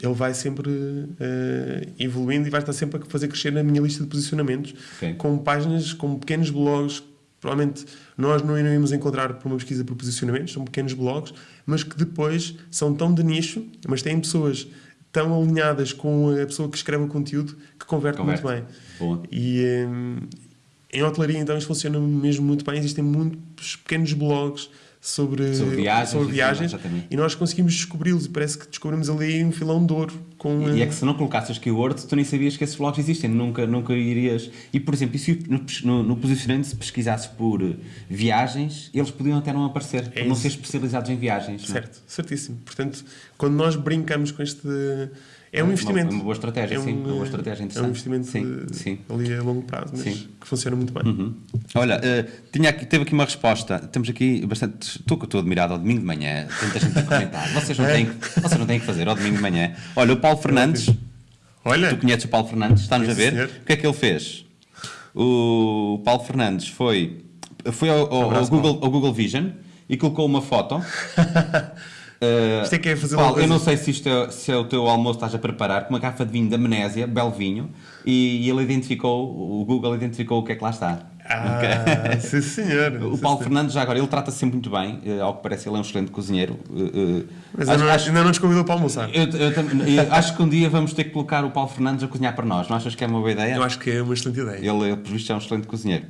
ele vai sempre uh, evoluindo e vai estar sempre a fazer crescer na minha lista de posicionamentos okay. com páginas, com pequenos blogs provavelmente nós não iremos encontrar por uma pesquisa por posicionamentos, são pequenos blogs, mas que depois são tão de nicho, mas têm pessoas tão alinhadas com a pessoa que escreve o conteúdo que converte, converte. muito bem. Boa. E, um, em hotelaria, então, isto funciona mesmo muito bem. Existem muitos pequenos blogs sobre, Sobre viagens, sobre viagens e nós conseguimos descobri-los e parece que descobrimos ali um filão de ouro com E eh, é que se não colocasses as keywords, tu nem sabias que esses blogs existem, nunca, nunca irias. E por exemplo, se no, no, posicionamento se pesquisasses por eh, viagens, eles podiam até não aparecer, por não ser especializados em viagens. não é? certo, certíssimo. Portanto, quando nós brincamos com este é um uma- investimento. uma boa estratégia, é sim, um, uma boa estratégia É um interessante. investimento Sim, de- sim. ali a longo prazo, mas Sim. que funciona muito bem. Uhum. Olha, eh, tinha aqui, teve aqui uma resposta. Temos aqui bastante. Estou, estou admirado ao domingo de manhã. Tanta gente a comentar. Vocês não, têm, que- vocês não têm que fazer ao domingo de manhã. Olha, o Paulo Fernandes. Olha, Tu conheces o Paulo Fernandes? Está-nos a Sim, ver? senhor. O que é que ele fez? O Paulo Fernandes foi, foi ao, ao- ao Google, ao Google Vision e colocou uma foto. Eh, Isto é que é fazer Paulo, eu não sei se, isto é, se é o teu almoço que estás a preparar, com uma garrafa de vinho da Amnésia, belo vinho, e ele identificou, o Google identificou o que é que lá está. ah, sim senhor. O Sim, Paulo senhor. Fernandes, já agora, ele trata-se sempre muito bem, eh, ao que parece, ele é um excelente cozinheiro. eh, Mas acho- ainda, não, acho- ainda não nos convidou para almoçar. eu, eu eu acho que um dia vamos ter que colocar o Paulo Fernandes a cozinhar para nós. Não achas que é uma boa ideia? Eu acho que é uma excelente ideia. Ele, ele, por visto, é um excelente cozinheiro.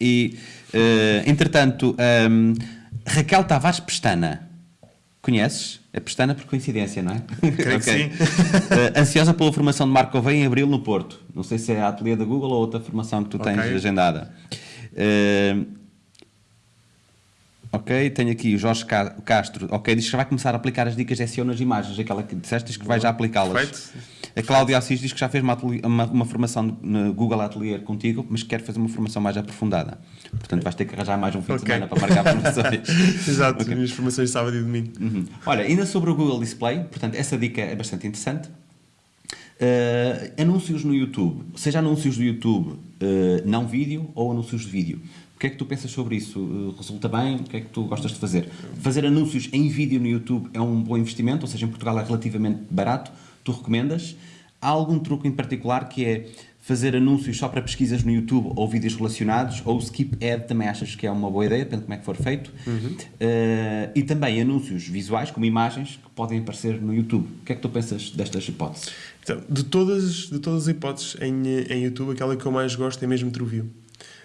E, entretanto, ehm, Raquel Tavares Pestana. Conheces? É Pestana por coincidência, não é? Creio que sim. Eh, ansiosa pela formação de Marco Gouveia em abril no Porto. Não sei se é a ateliê da Google ou outra formação que tu tens Ok. agendada. Eh, Ok, tenho aqui o Jorge Ca- Castro. Ok, diz que vai começar a aplicar as dicas de SEO nas imagens, aquela que disseste diz que vai já aplicá-las. A Cláudia Assis diz que já fez uma, uma, uma formação no Google Atelier contigo, mas quer fazer uma formação mais aprofundada. Portanto, vais ter que arranjar mais um fim de Ok. semana para marcar formações. Exato, as minhas formações de sábado e domingo. Uhum. Olha, ainda sobre o Google Display, portanto, essa dica é bastante interessante. Uh, anúncios no YouTube, seja anúncios do YouTube uh, não vídeo ou anúncios de vídeo. O que é que tu pensas sobre isso? Uh, resulta bem? O que é que tu gostas de fazer? Fazer anúncios em vídeo no YouTube é um bom investimento, ou seja, em Portugal é relativamente barato. Tu recomendas? Há algum truque em particular que é fazer anúncios só para pesquisas no YouTube ou vídeos relacionados? Ou o skip ad também achas que é uma boa ideia, depende de como é que for feito? Uh, e também anúncios visuais, como imagens, que podem aparecer no YouTube. O que é que tu pensas destas hipóteses? Então, de todas, de todas as hipóteses em, em YouTube, aquela que eu mais gosto é mesmo TrueView.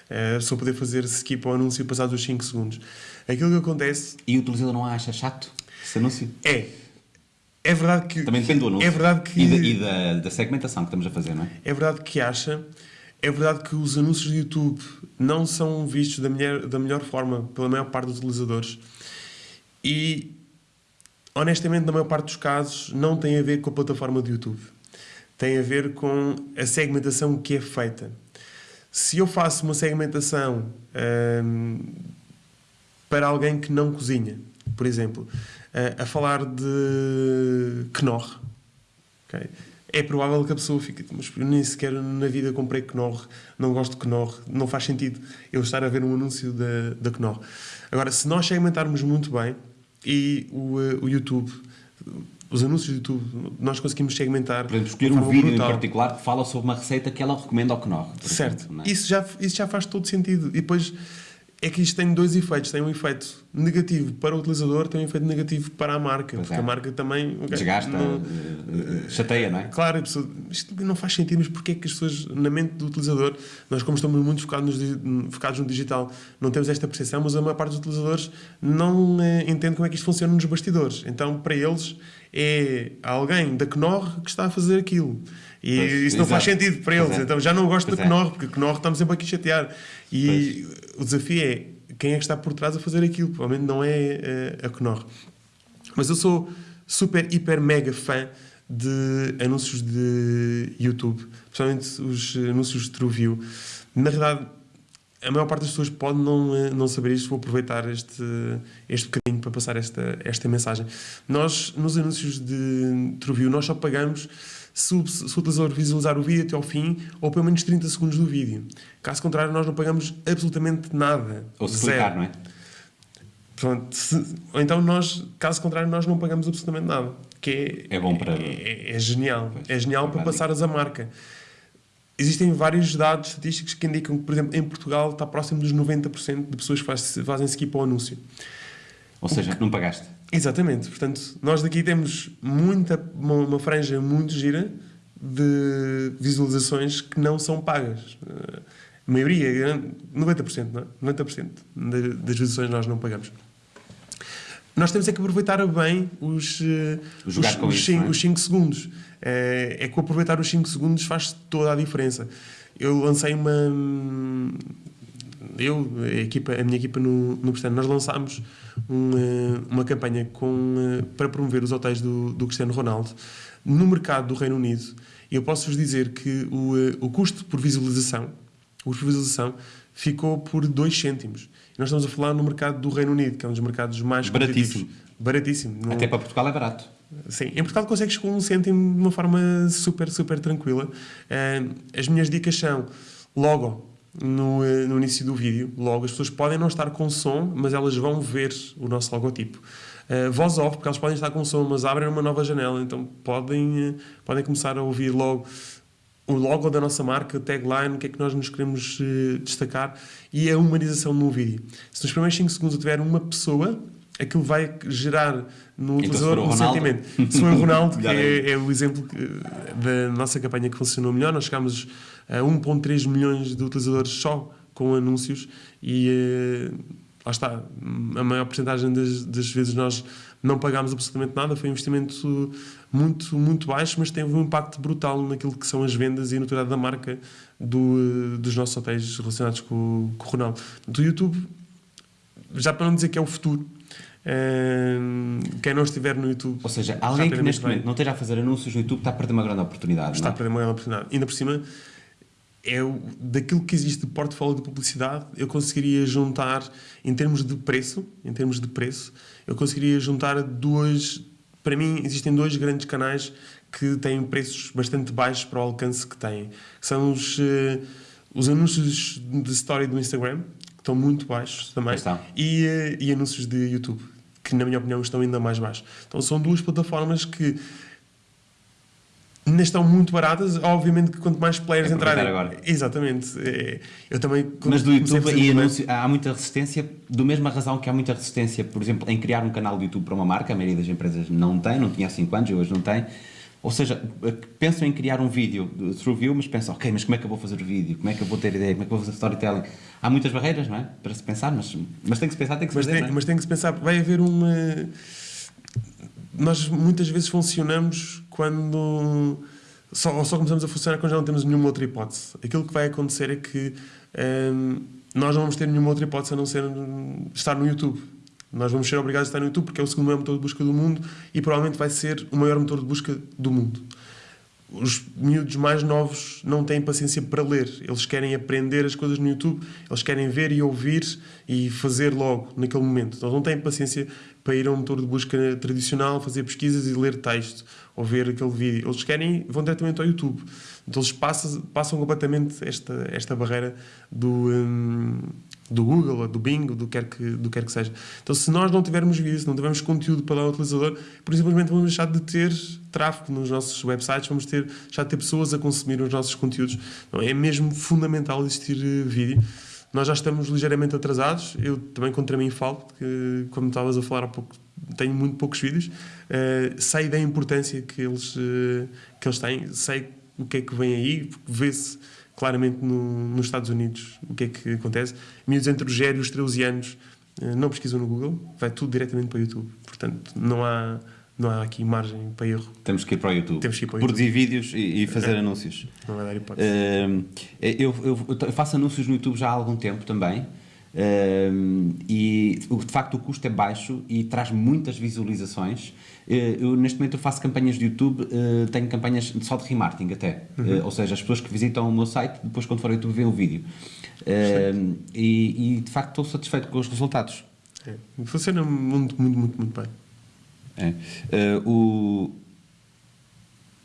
É só poder fazer skip ao anúncio passados os 5 segundos. Aquilo que acontece E o utilizador não acha chato esse anúncio? é. É verdade que. Também depende do anúncio. É verdade que. E, da, e da, da segmentação que estamos a fazer, não é? É verdade que acha. É verdade que os anúncios do YouTube não são vistos da melhor, da melhor forma pela maior parte dos utilizadores. E, honestamente, na maior parte dos casos, não tem a ver com a plataforma do YouTube. Tem a ver com a segmentação que é feita. Se eu faço uma segmentação hum, para alguém que não cozinha, por exemplo, a, a falar de Knorr, ok? é provável que a pessoa fique, mas eu nem sequer na vida comprei Knorr, não gosto de Knorr, não faz sentido eu estar a ver um anúncio da, da Knorr. Agora, se nós segmentarmos muito bem e o, eh, o YouTube, os anúncios do YouTube, nós conseguimos segmentar. Por exemplo, escolher um vídeo brutal. em particular que fala sobre uma receita que ela recomenda ao Knorr. Certo. exemplo, é? Isso, já, isso já faz todo sentido. E depois é que isto tem dois efeitos. Tem um efeito negativo para o utilizador, tem um efeito negativo para a marca. Pois porque é. a marca também. ok, Desgasta, não- eh, chateia, não é? Claro, pessoa, isto não faz sentido, mas porquê é que as pessoas, na mente do utilizador, nós como estamos muito focados, nos focados no digital, não temos esta percepção, mas a maior parte dos utilizadores não eh, entende como é que isto funciona nos bastidores. Então, para eles, é alguém da Knorr que está a fazer aquilo. E Pois, isso não faz exato. sentido para Pois eles. é. Então, já não gosto Pois da é. Knorr, porque Knorr estamos sempre aqui a chatear. E o desafio é quem é que está por trás a fazer aquilo. Provavelmente não é eh, a Knorr. Mas eu sou super, hiper, mega fã de anúncios de YouTube, principalmente os anúncios de TrueView. Na realidade, a maior parte das pessoas pode não, eh, não saber isto. Vou aproveitar este, este bocadinho para passar esta, esta mensagem. Nós, nos anúncios de TrueView, nós só pagamos se o, se o utilizador visualizar o vídeo até ao fim ou pelo menos 30 segundos do vídeo. Caso contrário, nós não pagamos absolutamente nada. Ou se Zero. clicar, não é? Pronto, se- ou então nós, caso contrário, nós não pagamos absolutamente nada. Que é, É bom para- É, é genial. Pois, é genial é para passares a marca. Existem vários dados estatísticos que indicam que, por exemplo, em Portugal está próximo dos 90% de pessoas que faz- fazem skip ao anúncio. Ou seja, não pagaste. Exatamente. Portanto, nós daqui temos muita, uma, uma franja muito gira de visualizações que não são pagas. Eh, A maioria, grande- 90%, não é? 90% da- das visualizações nós não pagamos. Nós temos é que aproveitar bem os, eh, Jogar os, com os, isso, cin- não é? os 5 segundos. É, é que aproveitar os 5 segundos faz toda a diferença. Eu lancei uma. Eu, a, equipa, a minha equipa no, no Cristiano, nós lançámos um, eh, uma campanha com, eh, para promover os hotéis do, do Cristiano Ronaldo no mercado do Reino Unido. E eu posso-vos dizer que o, eh, o custo por visualização, por visualização ficou por 2 cêntimos. Nós estamos a falar no mercado do Reino Unido, que é um dos mercados mais Baratíssimo. Baratíssimo. Não- Até para Portugal é barato. Sim, em Portugal consegues com um cêntimo de uma forma super, super tranquila. Eh, as minhas dicas são logo no, eh, no início do vídeo, logo as pessoas podem não estar com som, mas elas vão ver o nosso logotipo. Eh, voz off, porque elas podem estar com som, mas abrem uma nova janela, então podem, podem começar a ouvir logo o logo da nossa marca, tagline, o que é que nós nos queremos destacar e a humanização no vídeo. Se nos primeiros 5 segundos eu tiver uma pessoa, aquilo vai gerar no Então, utilizador o um Ronaldo? sentimento. Se for o Ronaldo, que é, é o exemplo da nossa campanha que funcionou melhor, nós chegámos a 1.3 milhões de utilizadores só com anúncios e eh, lá está, a maior porcentagem das, das vezes nós não pagámos absolutamente nada, foi um investimento muito, muito baixo, mas teve um impacto brutal naquilo que são as vendas e a notoriedade da marca do, eh, dos nossos hotéis relacionados com, com o Ronaldo. Do YouTube, já para não dizer que é o futuro, quem não estiver no YouTube. Ou seja, alguém que neste bem. momento não esteja a fazer anúncios no YouTube está a perder uma grande oportunidade. está não a é? perder uma grande oportunidade. Ainda por cima, é o, daquilo que existe de portfólio de publicidade, eu conseguiria juntar, em termos de preço, em termos de preço, eu conseguiria juntar duas. Para mim, existem dois grandes canais que têm preços bastante baixos para o alcance que têm. São os, eh, os anúncios de story do Instagram, estão muito baixos também, e, eh, e anúncios de YouTube, que na minha opinião estão ainda mais baixos. Então são duas plataformas que ainda estão muito baratas. Obviamente que quanto mais players É entrarem. agora. Exatamente. É, eu também. Mas do YouTube e anúncio, há muita resistência, do mesma razão que há muita resistência, por exemplo, em criar um canal de YouTube para uma marca, a maioria das empresas não tem, não tinha há 5 anos e hoje não tem. Ou seja, pensam em criar um vídeo de through view, mas pensam, ok, mas como é que eu vou fazer o vídeo? Como é que eu vou ter ideia? Como é que eu vou fazer storytelling? Há muitas barreiras, não é? Para se pensar, mas, mas tem que se pensar, tem que se Mas fazer. tem, é? mas tem que se pensar, vai haver uma. Nós muitas vezes funcionamos quando. Só, ou só começamos a funcionar quando já não temos nenhuma outra hipótese. Aquilo que vai acontecer é que hum, nós não vamos ter nenhuma outra hipótese a não ser estar no YouTube. Nós vamos ser obrigados a estar no YouTube porque é o segundo maior motor de busca do mundo e provavelmente vai ser o maior motor de busca do mundo. Os miúdos mais novos não têm paciência para ler. Eles querem aprender as coisas no YouTube, eles querem ver e ouvir e fazer logo, naquele momento. Então não têm paciência para ir a um motor de busca tradicional, fazer pesquisas e ler texto ou ver aquele vídeo. Eles querem, vão diretamente ao YouTube. Então eles passam, passam completamente esta, esta barreira do, hum, do Google, ou do Bing, ou do que, quer que, do que quer que seja. Então se nós não tivermos se não tivermos conteúdo para dar ao utilizador, por vamos deixar de ter tráfego nos nossos websites, vamos ter, deixar de ter pessoas a consumir os nossos conteúdos. Então, é mesmo fundamental existir eh, vídeo. Nós já estamos ligeiramente atrasados. Eu também contra mim falo, porque, como estavas a falar há pouco, tenho muito poucos vídeos. Eh, sei da importância que eles, eh, que eles têm, sei o que é que vem aí, vê-se claramente no- nos Estados Unidos o que é que acontece. Miúdos entre os 0 e os 13 anos eh, não pesquisam no Google, vai tudo diretamente para o YouTube. Portanto, não há, não há aqui margem para erro. Temos que ir para o YouTube. Temos que ir para o Produzir vídeos e, e fazer anúncios. Não vai dar hipótese. Hum, eu, eu- eu faço anúncios no YouTube já há algum tempo também. hum, e de facto o custo é baixo e traz muitas visualizações. Eh, Eu, neste momento eu faço campanhas de YouTube, eh, tenho campanhas só de remarketing até. Eh, ou seja, as pessoas que visitam o meu site, depois quando for ao YouTube veem o vídeo. E, e, de facto estou satisfeito com os resultados. É. Funciona muito, muito, muito, muito bem. É. O,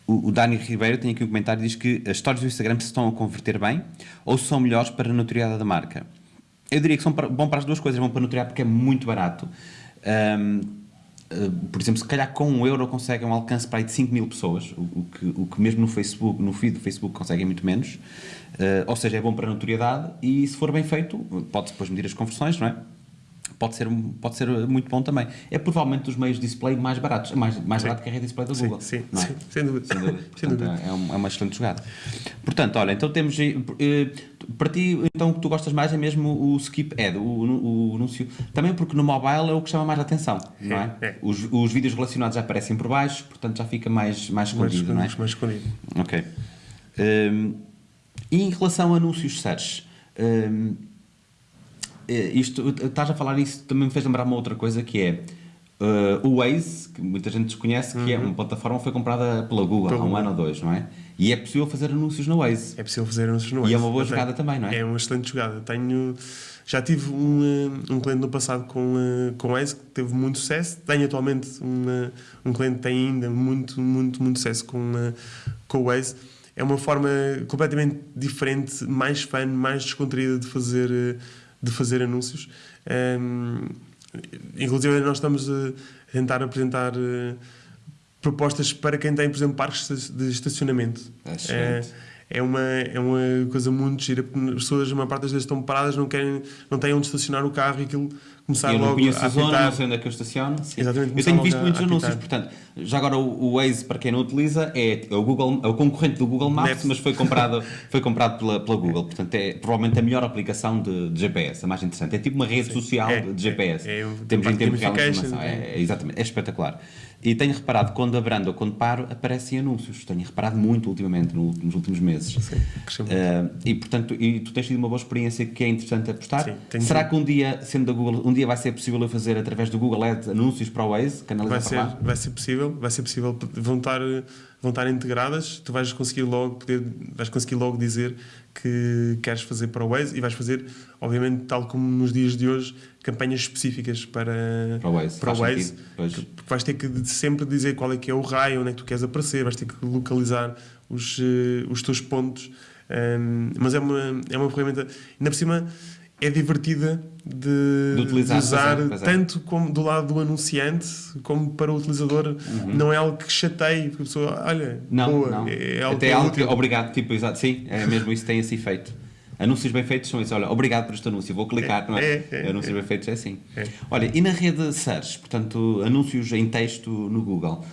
o, o Dani Ribeiro tem aqui um comentário diz que as histórias do Instagram se estão a converter bem ou são melhores para a notoriedade da marca. Eu diria que são para, bom para as duas coisas, bom para a notoriedade porque é muito barato. Ahm, eh, por exemplo, se calhar com um euro conseguem um alcance para aí de 5 mil pessoas, o, que, o que mesmo no Facebook, no feed do Facebook conseguem muito menos. Eh, ou seja, é bom para a notoriedade e se for bem feito, pode depois medir as conversões, não é? Pode ser, muito ser muito bom também. É provavelmente dos meios de display mais baratos. Mais, mais Sim. barato que a rede display da Sim, Google. sim, não é? sim, sem dúvida. Sem dúvida. Sem Portanto, dúvida. É, um- é uma excelente jogada. Portanto, olha, então temos. aí, eh, Para ti, então, o que tu gostas mais é mesmo o skip ad, o, o, o anúncio. Também porque no mobile é o que chama mais a atenção, não é? É, é. Os, os vídeos relacionados já aparecem por baixo, portanto já fica mais, mais escondido, não é? mais, mais escondido. Ok. Hum, e em relação a anúncios search, eh, isto, estás a falar isso, também me fez lembrar uma outra coisa que é eh, o Waze, que muita gente desconhece, que é uma plataforma que foi comprada pela Google há um ano ou dois, não é? E é possível fazer anúncios no Waze. É possível fazer anúncios no E Waze. é uma boa Eu tenho- jogada também, não é? É uma excelente jogada. Tenho, já tive um, eh, um cliente no passado com, eh, com Waze que teve muito sucesso. Tenho atualmente um, eh, um cliente que tem ainda muito, muito, muito sucesso com, com o Waze. É uma forma completamente diferente, mais fun, mais descontraída de fazer, de fazer anúncios. Ehm, inclusive, nós estamos a tentar apresentar eh, propostas para quem tem, por exemplo, parques de estacionamento. É. É uma, é uma coisa muito gira, porque as pessoas, a maior parte das vezes, estão paradas, não, querem, não têm onde estacionar o carro e aquilo começar eu não logo conheço a a zona, apitar. não sei onde é que eu estaciono. Sim. Exatamente, eu tenho visto a- muitos a anúncios, portanto, já agora o, o Waze, para quem não utiliza, é, é o, Google, é o concorrente do Google Maps, Maps. mas foi comprado, foi comprado pela, pela Google. Portanto, é provavelmente a melhor aplicação de, de GPS, a mais interessante. É tipo uma rede social É, de GPS. é, é Temos de gamification, informação. É, é. é, exatamente, é espetacular. E tenho reparado, quando abrando ou quando paro, aparecem anúncios. Tenho reparado muito ultimamente, no- nos últimos meses. Sim. Uh, e portanto, e tu tens tido uma boa experiência que é interessante apostar. Sim, tenho Será tido. que um dia, sendo da Google, um dia vai ser possível eu fazer através do Google Ads anúncios para o Waze, canalizar Vai ser, vai ser possível, vai ser possível, vão estar, vão estar integradas, tu vais conseguir logo poder, vais conseguir logo dizer que queres fazer para o Waze e vais fazer, obviamente, tal como nos dias de hoje, campanhas específicas para, Para o Waze, para o Waze. vais ter que sempre dizer qual é que é o raio, onde é que tu queres aparecer, vais ter que localizar os, eh, os teus pontos. Um, mas é uma, é uma ferramenta, ainda por cima, é divertida de, De utilizar, usar, pois é, pois é. tanto como do lado do anunciante como para o utilizador. Não é algo que chateie, porque a pessoa, olha, Uhum. Não, boa, não. é algo Até que é algo que, obrigado, tipo, exato, sim, é mesmo isso tem esse efeito. Anúncios bem feitos são isso, olha, obrigado por este anúncio, vou clicar, É, não é? é, é, anúncios é. bem feitos é assim. É. Olha, e na rede search, portanto, anúncios em texto no Google,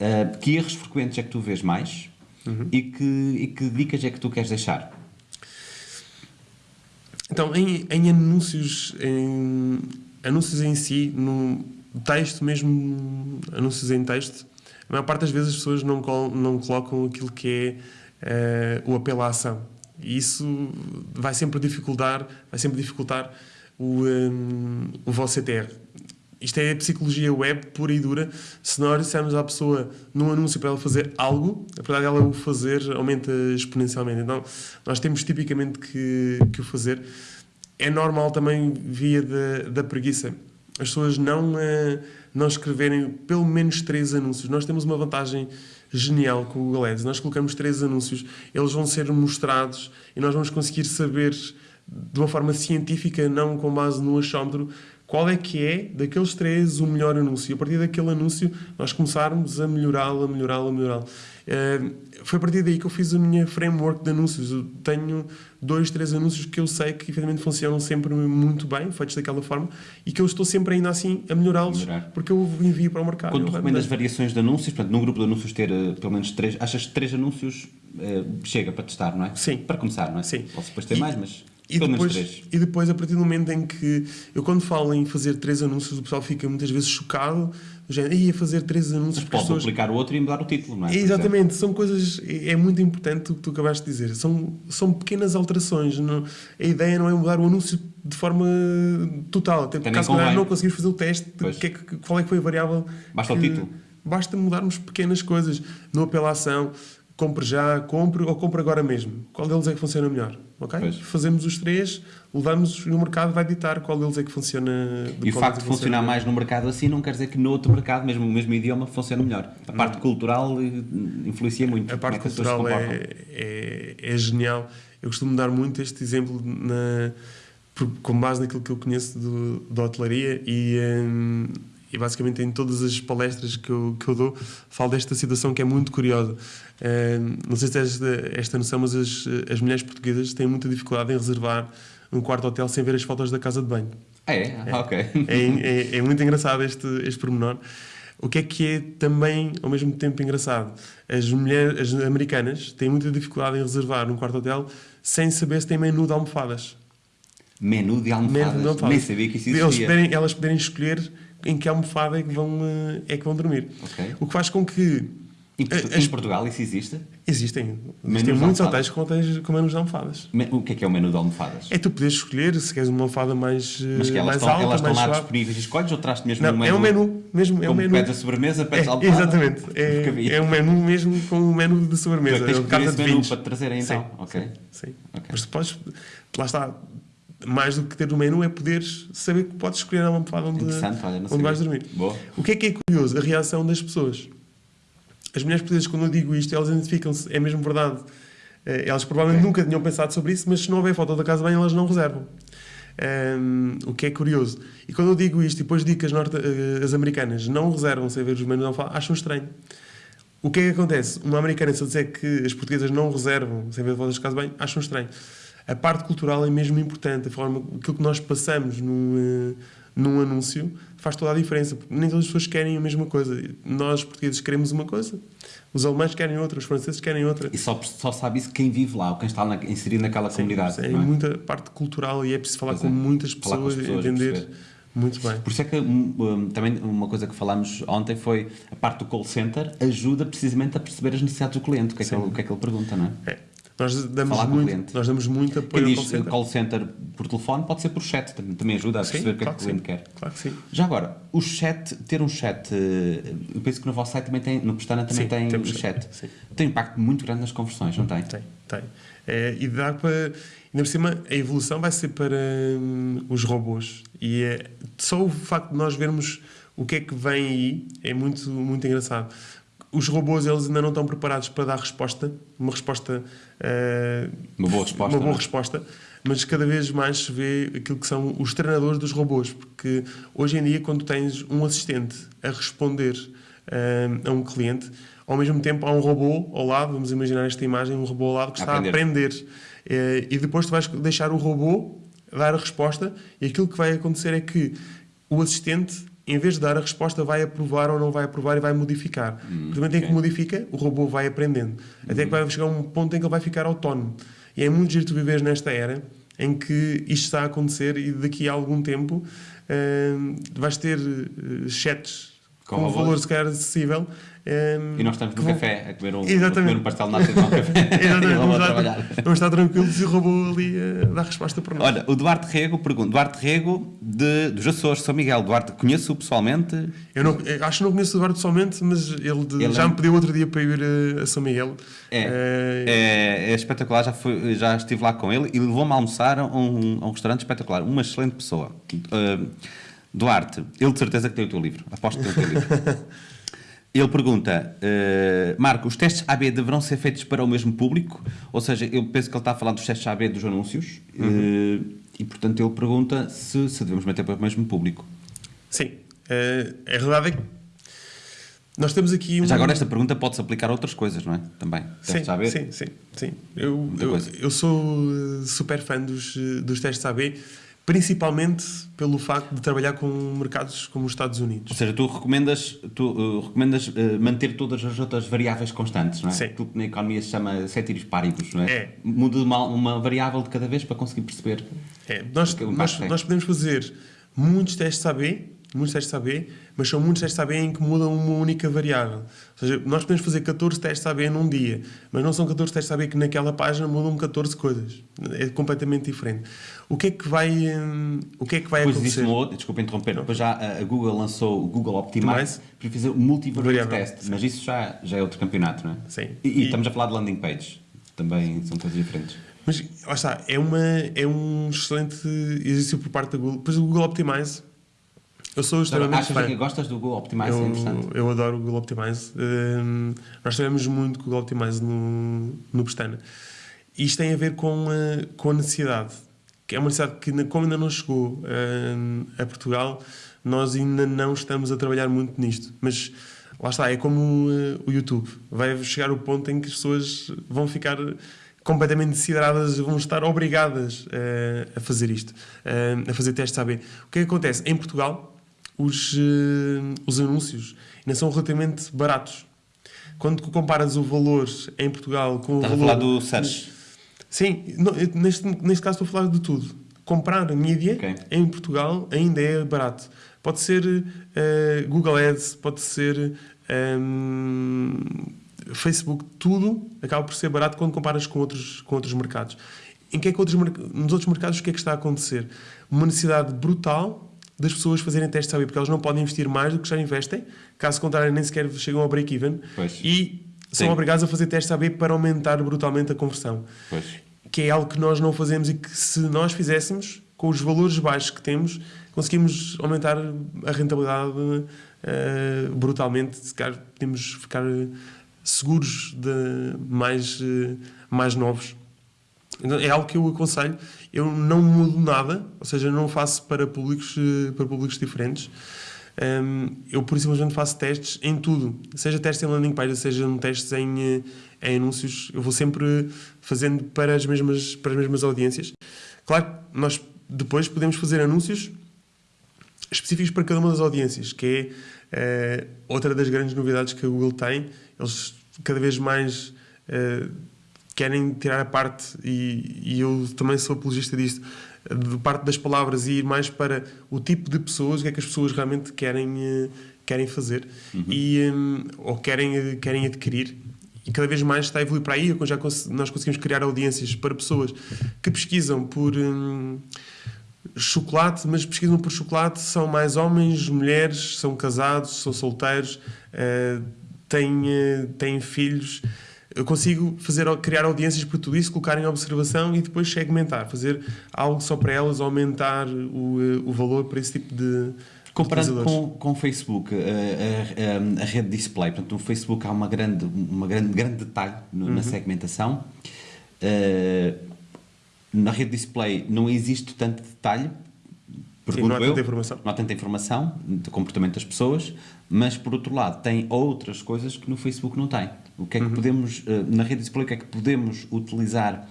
uh, que erros frequentes é que tu vês mais Uhum. e, que, e que dicas é que tu queres deixar? Então, em, em anúncios, em anúncios em si, no texto mesmo, anúncios em texto, a maior parte das vezes as pessoas não, col- não colocam aquilo que é eh, o apelo à ação. E isso vai sempre dificultar, vai sempre dificultar o, em, o vosso CTR. Isto é psicologia web pura e dura. Se nós dissermos à pessoa num anúncio para ela fazer algo, a verdade ela o fazer aumenta exponencialmente. Então, nós temos tipicamente que, que o fazer. É normal também via da, da preguiça. As pessoas não, eh, não escreverem pelo menos três anúncios. Nós temos uma vantagem genial com o Google Ads. Nós colocamos três anúncios, eles vão ser mostrados e nós vamos conseguir saber de uma forma científica, não com base no achómetro, qual é que é, daqueles três, o melhor anúncio. E a partir daquele anúncio, nós começarmos a melhorá-lo, a melhorá-lo, a melhorá-lo. Eh, foi a partir daí que eu fiz a minha framework de anúncios. Eu tenho dois, três anúncios que eu sei que efetivamente funcionam sempre muito bem, feitos daquela forma, e que eu estou sempre ainda assim a melhorá-los, Melhorar. porque eu envio para o mercado. Quando tu recomendas variações de anúncios, portanto, num grupo de anúncios ter eh, pelo menos três, achas que três anúncios eh, chega para testar, não é? Sim. Para começar, não é? Sim. Posso depois ter E- mais, mas E depois, e depois, a partir do momento em que eu, quando falo em fazer três anúncios, o pessoal fica muitas vezes chocado, do género, ia fazer três anúncios Mas pode pessoas. o outro e mudar o título, não é? Exatamente, são coisas. É é muito importante o que tu acabaste de dizer. São, são pequenas alterações. Não, a ideia não é mudar o anúncio de forma total. Até porque, caso contrário, não conseguimos fazer o teste que é que- qual é que foi a variável. Basta o que- título. Basta mudarmos pequenas coisas. No apelação, compre já, compre ou compre agora mesmo. Qual deles é que funciona melhor? Ok? Pois. Fazemos os três, levamos no mercado, vai ditar qual deles é que funciona. E o facto de é que funcionar funciona mais no mercado assim não quer dizer que no outro mercado, mesmo o mesmo idioma, funcione melhor. A parte cultural eh, influencia muito. A parte é cultural é, é, é genial. Eu costumo dar muito este exemplo na, com base naquilo que eu conheço do, da hotelaria e, hum, e basicamente em todas as palestras que eu, que eu dou falo desta situação que é muito curiosa. Hum, não sei se tens esta, esta noção, mas as, as mulheres portuguesas têm muita dificuldade em reservar um quarto hotel sem ver as fotos da casa de banho. Ah, é? Ah, ok. É, é, é muito engraçado este, este pormenor. O que é que é também, ao mesmo tempo, engraçado? As mulheres as americanas têm muita dificuldade em reservar um quarto hotel sem saber se tem menu de almofadas. Menu de almofadas. Menu de almofadas. Nem sabia que isso Eles existia. poderem, elas poderem escolher em que almofada é que vão, eh, é que vão dormir. Ok. O que faz com que Em, Portu- As- em Portugal isso existe? existem, Menus existem muitos hotéis com, hotéis com menus de almofadas. O que é que é o menu de almofadas? É tu poderes escolher se queres uma almofada mais, eh, Mas que elas mais estão, alta, elas estão mais lá suave. disponíveis. Escolhes ou traz mesmo Não, um menu? é um menu, mesmo, é um menu. pedes a sobremesa, pedes É, a almofada? exatamente. É, é um menu mesmo com um menu de sobremesa. Tu é que é esse de menu para te trazerem então? Sim, Ok. Sim, sim. Ok. Mas tu podes, lá está, mais do que ter o menu é poderes saber que podes escolher a almofada onde, olha, onde vais dormir. Boa. O que é que é curioso? A reação das pessoas. As mulheres portuguesas, quando eu digo isto, elas identificam-se, é mesmo verdade. Eh, Elas provavelmente Ok. nunca tinham pensado sobre isso, mas se não houver foto da casa bem, elas não reservam. Ehm, o que é curioso. E quando eu digo isto, e depois digo que as, norte, eh, as americanas não reservam sem ver os menus, não falam, acham estranho. O que é que acontece? Uma americana, se eu disser que as portuguesas não reservam sem ver fotos de casa bem, acham estranho. A parte cultural é mesmo importante. A forma, aquilo que nós passamos num, eh, num anúncio faz toda a diferença. Porque nem todas as pessoas querem a mesma coisa. Nós, portugueses, queremos uma coisa. Os alemães querem outra. Os franceses querem outra. E só, só sabe isso quem vive lá, ou quem está na, inserido naquela comunidade. é é? muita parte cultural e é preciso falar Pois com é. muitas Falar com pessoas, as pessoas, entender perceber. muito bem. Por isso é que hum, hum, também uma coisa que falámos ontem foi a parte do call center ajuda precisamente a perceber as necessidades do cliente, o que é, que ele, o que, é que ele pergunta, não é? É. Nós damos, Falar com o muito, nós damos muito apoio Quem ao diz call center. call center por telefone pode ser por chat, também, ajuda a Sim, perceber o que é claro que o cliente sim. quer. Claro que sim. Já agora, o chat, ter um chat, eh, eu penso que no vosso site também tem, no Pestana também Sim, tem temos o chat. sim. Tem um impacto muito grande nas conversões, não tem? Tem, tem. É, e dá para. Ainda por cima, a evolução vai ser para hum, os robôs. E é, só o facto de nós vermos o que é que vem aí é muito, muito engraçado. Os robôs, eles ainda não estão preparados para dar resposta, uma resposta. eh, Uma boa resposta, Uma boa é? resposta. Mas cada vez mais se vê aquilo que são os treinadores dos robôs. Porque hoje em dia, quando tens um assistente a responder eh, a um cliente, ao mesmo tempo há um robô ao lado, vamos imaginar esta imagem, um robô ao lado que A está a aprender. aprender. Eh, e depois tu vais deixar o robô dar a resposta e aquilo que vai acontecer é que o assistente, em vez de dar a resposta, vai aprovar ou não vai aprovar e vai modificar. Hum, no momento em que modifica, o robô vai aprendendo. Até que vai chegar um ponto em que ele vai ficar autónomo. E é muito giro tu viveres nesta era em que isto está a acontecer e daqui a algum tempo eh, vais ter eh, chats Com com, um valor se calhar acessível. Eh, E nós estamos no vão- café a comer um, a comer um pastel de nata e um café. Exatamente, E vamos vamos, a estar, trabalhar. vamos estar tranquilos e o robô ali a dar resposta para nós. Olha, o Duarte Rego pergunta. Duarte Rego de, dos Açores, São Miguel. Duarte, conheço-o pessoalmente. Eu, não, eu acho que não conheço o Eduardo pessoalmente, mas ele, de- Ele já é- me pediu outro dia para ir eh, a São Miguel. É, Eh, é, é espetacular, já, fui, já estive lá com ele e levou-me a almoçar a um, a um restaurante espetacular. Uma excelente pessoa. Uh, Duarte, ele de certeza que tem o teu livro. Aposto que tem o teu livro. Ele pergunta, uh, Marco, os testes AB deverão ser feitos para o mesmo público? Ou seja, eu penso que ele está a falar dos testes AB dos anúncios uh, e, portanto, ele pergunta se, se devemos meter para o mesmo público. Sim. Eh, a realidade é que nós temos aqui um... Já agora esta pergunta pode-se aplicar a outras coisas, não é? Também. Sim, AB? sim, sim, sim. Eu, eu, eu sou super fã dos, dos testes AB, principalmente pelo facto de trabalhar com mercados como os Estados Ou Unidos. seja, tu recomendas, tu, uh, recomendas uh, manter todas as outras variáveis constantes, não é? Sim. Aquilo que na economia se chama ceteris paribus, não é? É. Muda uma, uma variável de cada vez para conseguir perceber. É, nós, Aquele nós, nós podemos fazer muitos testes AB, muitos testes AB, mas são muitos testes AB em que mudam uma única variável. Ou seja, nós podemos fazer 14 testes AB num dia, mas não são 14 testes AB que naquela página mudam 14 coisas. É completamente diferente. O que é que vai, hum, o que é que vai existe acontecer? um outro, desculpa interromper, depois já a Google lançou o Google Optimize para fazer o multivariate Variável, test, mas isso já, já é outro campeonato, não é? Sim. E, e E- estamos a falar de landing page, também são coisas diferentes. Mas lá está, é, uma, é um excelente exercício por parte da Google. Depois o Google Optimize, eu sou extremamente Achas fã. que gostas do Google Optimize? é interessante. Eu, eu adoro o Google Optimize. Hum, nós trabalhamos muito com o Google Optimize no, no Pestana. Isto tem a ver com a, com a necessidade. Que é uma necessidade que, como ainda não chegou hum, a Portugal, nós ainda não estamos a trabalhar muito nisto. Mas lá está, é como uh, o YouTube. Vai chegar o ponto em que as pessoas vão ficar completamente desideradas, vão estar obrigadas uh, a fazer isto, uh, a fazer testes AB. O que é que acontece? Em Portugal, os, eh, os anúncios ainda são relativamente baratos. Quando comparas o valor em Portugal com Estás o a valor... falar do search. Sim, não, eu- neste, neste caso estou a falar de tudo. Comprar mídia Ok. em Portugal ainda é barato. Pode ser eh, Google Ads, pode ser ehm, Facebook, tudo acaba por ser barato quando comparas com outros, com outros mercados. Em que é que outros, nos outros mercados o que é que está a acontecer? Uma necessidade brutal das pessoas fazerem testes de AB, porque elas não podem investir mais do que já investem, caso contrário nem sequer chegam ao break-even, e são Sim. obrigados a fazer testes AB para aumentar brutalmente a conversão Pois. que é algo que nós não fazemos e que se nós fizéssemos, com os valores baixos que temos, conseguimos aumentar a rentabilidade eh, brutalmente. Se calhar podemos ficar eh, seguros de mais, eh, mais novos. Então, é algo que eu aconselho. Eu não mudo nada, ou seja, não faço para públicos, eh, para públicos diferentes. Um, eu, por simplesmente, faço testes em tudo. Seja testes em landing page, seja testes em, eh, em anúncios. Eu vou sempre fazendo para as mesmas, para as mesmas audiências. Claro que nós depois podemos fazer anúncios específicos para cada uma das audiências, que é eh, outra das grandes novidades que a Google tem. Eles cada vez mais eh, querem tirar a parte, e, e eu também sou apologista disto, de parte das palavras e ir mais para o tipo de pessoas, o que é que as pessoas realmente querem, eh, querem fazer e, hum, ou querem, eh, querem adquirir. E cada vez mais está a evoluir para aí. Já nós conseguimos criar audiências para pessoas que pesquisam por. hum, chocolate, mas pesquisam por chocolate são mais homens, mulheres, são casados, são solteiros, eh, têm, eh, têm filhos. Eu consigo fazer, criar audiências para tudo isso, colocar em observação e depois segmentar, fazer algo só para elas, aumentar o, eh, o valor para esse tipo de Comparando com, com o Facebook, a, a- a- a rede display, portanto, no Facebook há uma grande, uma grande, grande detalhe no- Uhum. na segmentação. Eh, na rede display não existe tanto detalhe, pergunto não há eu. tanta informação. Não há tanta informação do comportamento das pessoas, mas por outro lado tem outras coisas que no Facebook não tem. O que é que Uhum. podemos, eh, na rede display, o que é que podemos utilizar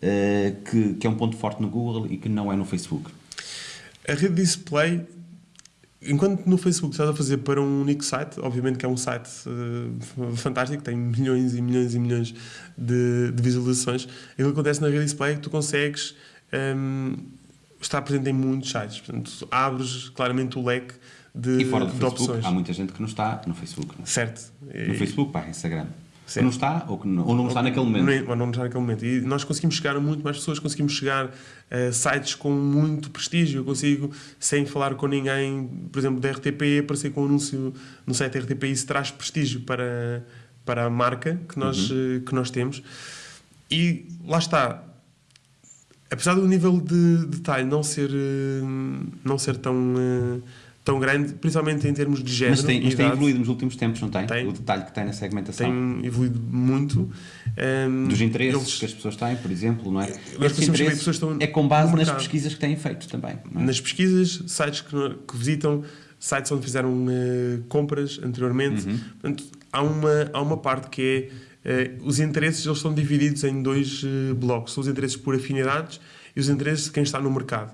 eh, que, que é um ponto forte no Google e que não é no Facebook? A rede display, enquanto no Facebook estás a fazer para um único site, obviamente que é um site eh, fantástico, tem milhões e milhões e milhões de, de visualizações, aquilo que acontece na rede display é que tu consegues ehm, estar presente em muitos sites. Portanto, abres claramente o leque de, E fora do de Facebook, opções. há muita gente que não está no Facebook. não é? Certo. No Facebook, barra Instagram. Que não está ou, que não, ou não está naquele momento. Nem- ou não está naquele momento. E nós conseguimos chegar a muito mais pessoas, conseguimos chegar a sites com muito prestígio. Eu consigo, sem falar com ninguém, por exemplo, da RTP, aparecer com um anúncio no site da RTP. Isso traz prestígio para, para a marca que nós, Uhum. eh, que nós temos. E lá está. Apesar do nível de detalhe não ser, eh, não ser tão, eh, tão grande, principalmente em termos de género Mas tem, mas tem evoluído nos últimos tempos, não tem? Tem. O detalhe que tem na segmentação. tem evoluído muito. Ehm, Dos interesses eles- que as pessoas têm, por exemplo, não é? Nós interesses pessoas estão é com base nas pesquisas que têm feito também. é? nas pesquisas, sites que, que visitam, sites onde fizeram eh, compras anteriormente. Uhum. Portanto, há uma, há uma parte que é os interesses eles são divididos em dois eh, blocos. São os interesses por afinidades e os interesses de quem está no mercado.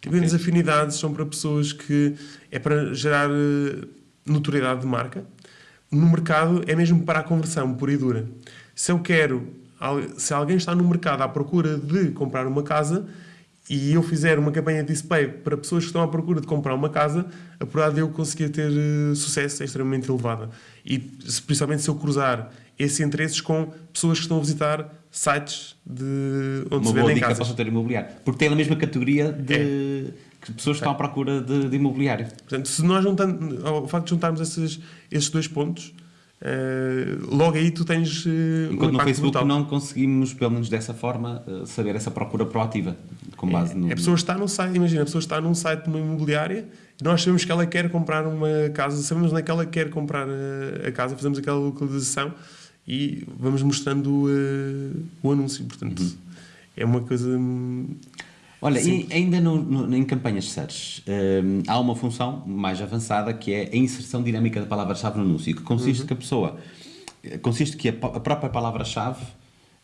Tipo, Ok. as afinidades são para pessoas que é para gerar eh, notoriedade de marca. No mercado é mesmo para a conversão pura e dura. Se eu quero, se alguém está no mercado à procura de comprar uma casa e eu fizer uma campanha de display para pessoas que estão à procura de comprar uma casa, a probabilidade de eu conseguir ter eh, sucesso é extremamente elevada. E principalmente se eu cruzar esses interesses com pessoas que estão a visitar sites de onde Uma se vendem casas. setor imobiliário. Porque tem a mesma categoria de É. que pessoas que estão à procura de, de imobiliário. Portanto, se nós juntando, ao facto de juntarmos esses, esses dois pontos, eh, logo aí tu tens um Enquanto no impacto Facebook brutal. não conseguimos, pelo menos dessa forma, eh, saber essa procura proativa. Com base no. A pessoa está num site, imagina, a pessoa está num site de uma imobiliária e nós sabemos que ela quer comprar uma casa, sabemos onde é que ela quer comprar a, a casa, fazemos aquela localização e vamos mostrando eh, o anúncio. Portanto, Uhum. é uma coisa. hum, Olha, e ainda no- no- em campanhas de search, hum, há uma função mais avançada que é a inserção dinâmica da palavra-chave no anúncio, que consiste Uhum. que a pessoa, consiste que a, a própria palavra-chave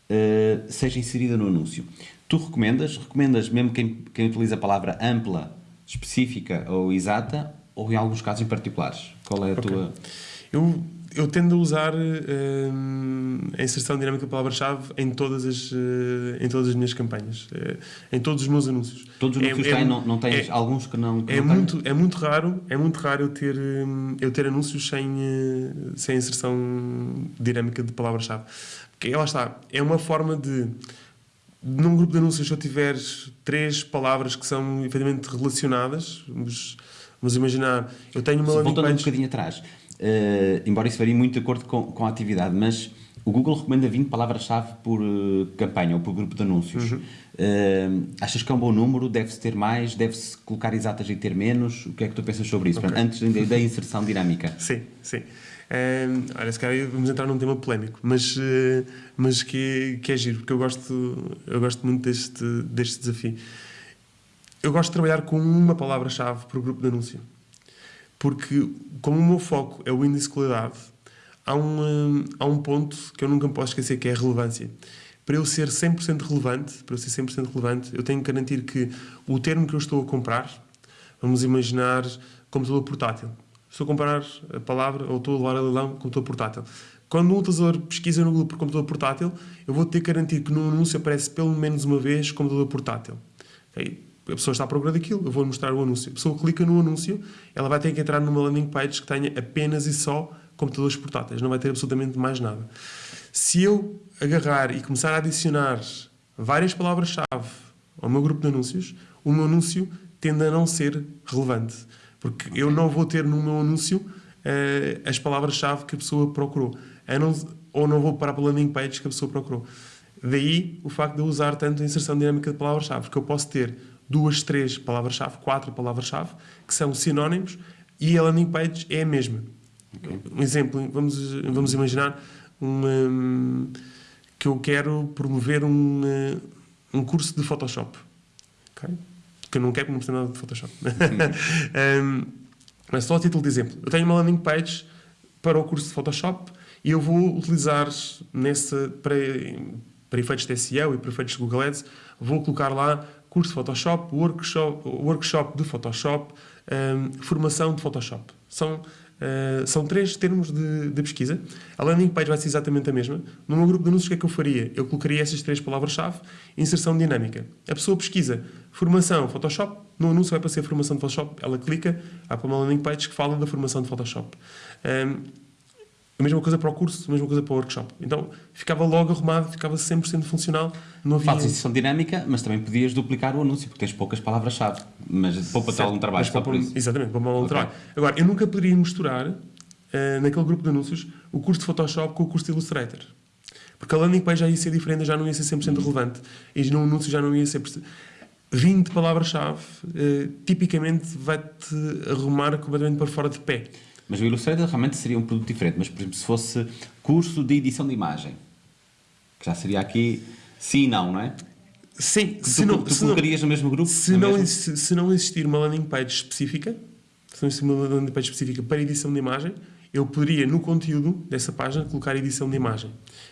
eh, seja inserida no anúncio. Tu recomendas, recomendas mesmo quem, quem utiliza a palavra ampla, específica ou exata, ou em alguns casos em particulares? Qual é a Ok. tua... Eu, eu tendo a usar hum, a inserção dinâmica de palavra-chave em todas as eh, em todas as minhas campanhas, eh, em todos os meus anúncios. Todos os É- anúncios é- têm, não, não tens é- alguns que não, que É não têm? muito, é muito raro, é muito raro eu ter, eu ter anúncios sem, eh, sem inserção dinâmica de palavra-chave. Porque lá está, é uma forma de, num grupo de anúncios, se eu tiver três palavras que são efetivamente relacionadas, vamos, vamos imaginar, eu tenho uma landing Voltando um bocadinho atrás, eh, embora isso varie muito de acordo com, com a atividade, mas o Google recomenda 20 palavras-chave por eh, campanha ou por grupo de anúncios. Uhum. Eh, achas que é um bom número? Deve-se ter mais? Deve-se colocar exatas e ter menos? O que é que tu pensas sobre isso? Ok. Portanto, Antes da, inserção dinâmica. Sim, sim. Um, olha, se calhar vamos entrar num tema polémico, mas, eh, mas que, que é giro, porque eu gosto, eu gosto muito deste, deste desafio. Eu gosto de trabalhar com uma palavra-chave por grupo de anúncio. Porque, como o meu foco é o índice de qualidade, há um, há um ponto que eu nunca me posso esquecer, que é a relevância. Para eu ser 100% relevante, para eu ser 100% relevante, eu tenho que garantir que o termo que eu estou a comprar, vamos imaginar computador portátil. Estou a comprar a palavra, ou estou a levar a leilão computador portátil. Quando um utilizador pesquisa no Google por computador portátil, eu vou ter que garantir que no anúncio aparece pelo menos uma vez computador portátil. Ok? A pessoa está à procura daquilo, eu vou mostrar o anúncio. A pessoa clica no anúncio, ela vai ter que entrar numa landing page que tenha apenas e só computadores portáteis, não vai ter absolutamente mais nada. Se eu agarrar e começar a adicionar várias palavras-chave ao meu grupo de anúncios, o meu anúncio tende a não ser relevante. Porque eu não vou ter no meu anúncio eh, as palavras-chave que a pessoa procurou. Não- ou não vou parar para a landing page que a pessoa procurou. Daí o facto de eu usar tanto a inserção dinâmica de palavras-chave, porque eu posso ter duas, três palavras-chave, quatro palavras-chave, que são sinónimos e a landing page é a mesma. Um exemplo, vamos, vamos imaginar um, hum, que eu quero promover um, eh, um curso de Photoshop. ok? Que eu não quero que não perceba nada de Photoshop. Hum, mas só a título de exemplo. Eu tenho uma landing page para o curso de Photoshop e eu vou utilizar nessa, para, para efeitos de SEO e para efeitos de Google Ads, vou colocar lá curso Photoshop, workshop, workshop de Photoshop, hum, formação de Photoshop. São, eh, são três termos de, de pesquisa. A landing page vai ser exatamente a mesma. No meu grupo de anúncios, o que é que eu faria? Eu colocaria essas três palavras-chave, inserção dinâmica. A pessoa pesquisa formação Photoshop, no anúncio vai aparecer formação de Photoshop, ela clica, para uma landing page que fala da formação de Photoshop. Hum, a mesma coisa para o curso, a mesma coisa para o workshop. Então, ficava logo arrumado, ficava 100% funcional. Não havia... Fazes inserção dinâmica, mas também podias duplicar o anúncio, porque tens poucas palavras-chave. Mas poupa-te algum trabalho só por isso. Exatamente, para um Ok. trabalho. Agora, eu nunca poderia misturar, eh, naquele grupo de anúncios, o curso de Photoshop com o curso de Illustrator. Porque a landing page já ia ser diferente, já não ia ser 100% relevante. E no anúncio já não ia ser... 20 palavras-chave, eh, tipicamente vai-te arrumar completamente para fora de pé. Mas o Illustrator realmente seria um produto diferente. Mas, por exemplo, se fosse curso de edição de imagem, que já seria aqui sim e não, não é? Sim, Tu, se não, tu se não, colocarias no mesmo grupo? se, não, mesmo? exi- se não existir uma landing page específica, se não existir uma landing page específica para edição de imagem, eu poderia, no conteúdo dessa página, colocar edição de imagem.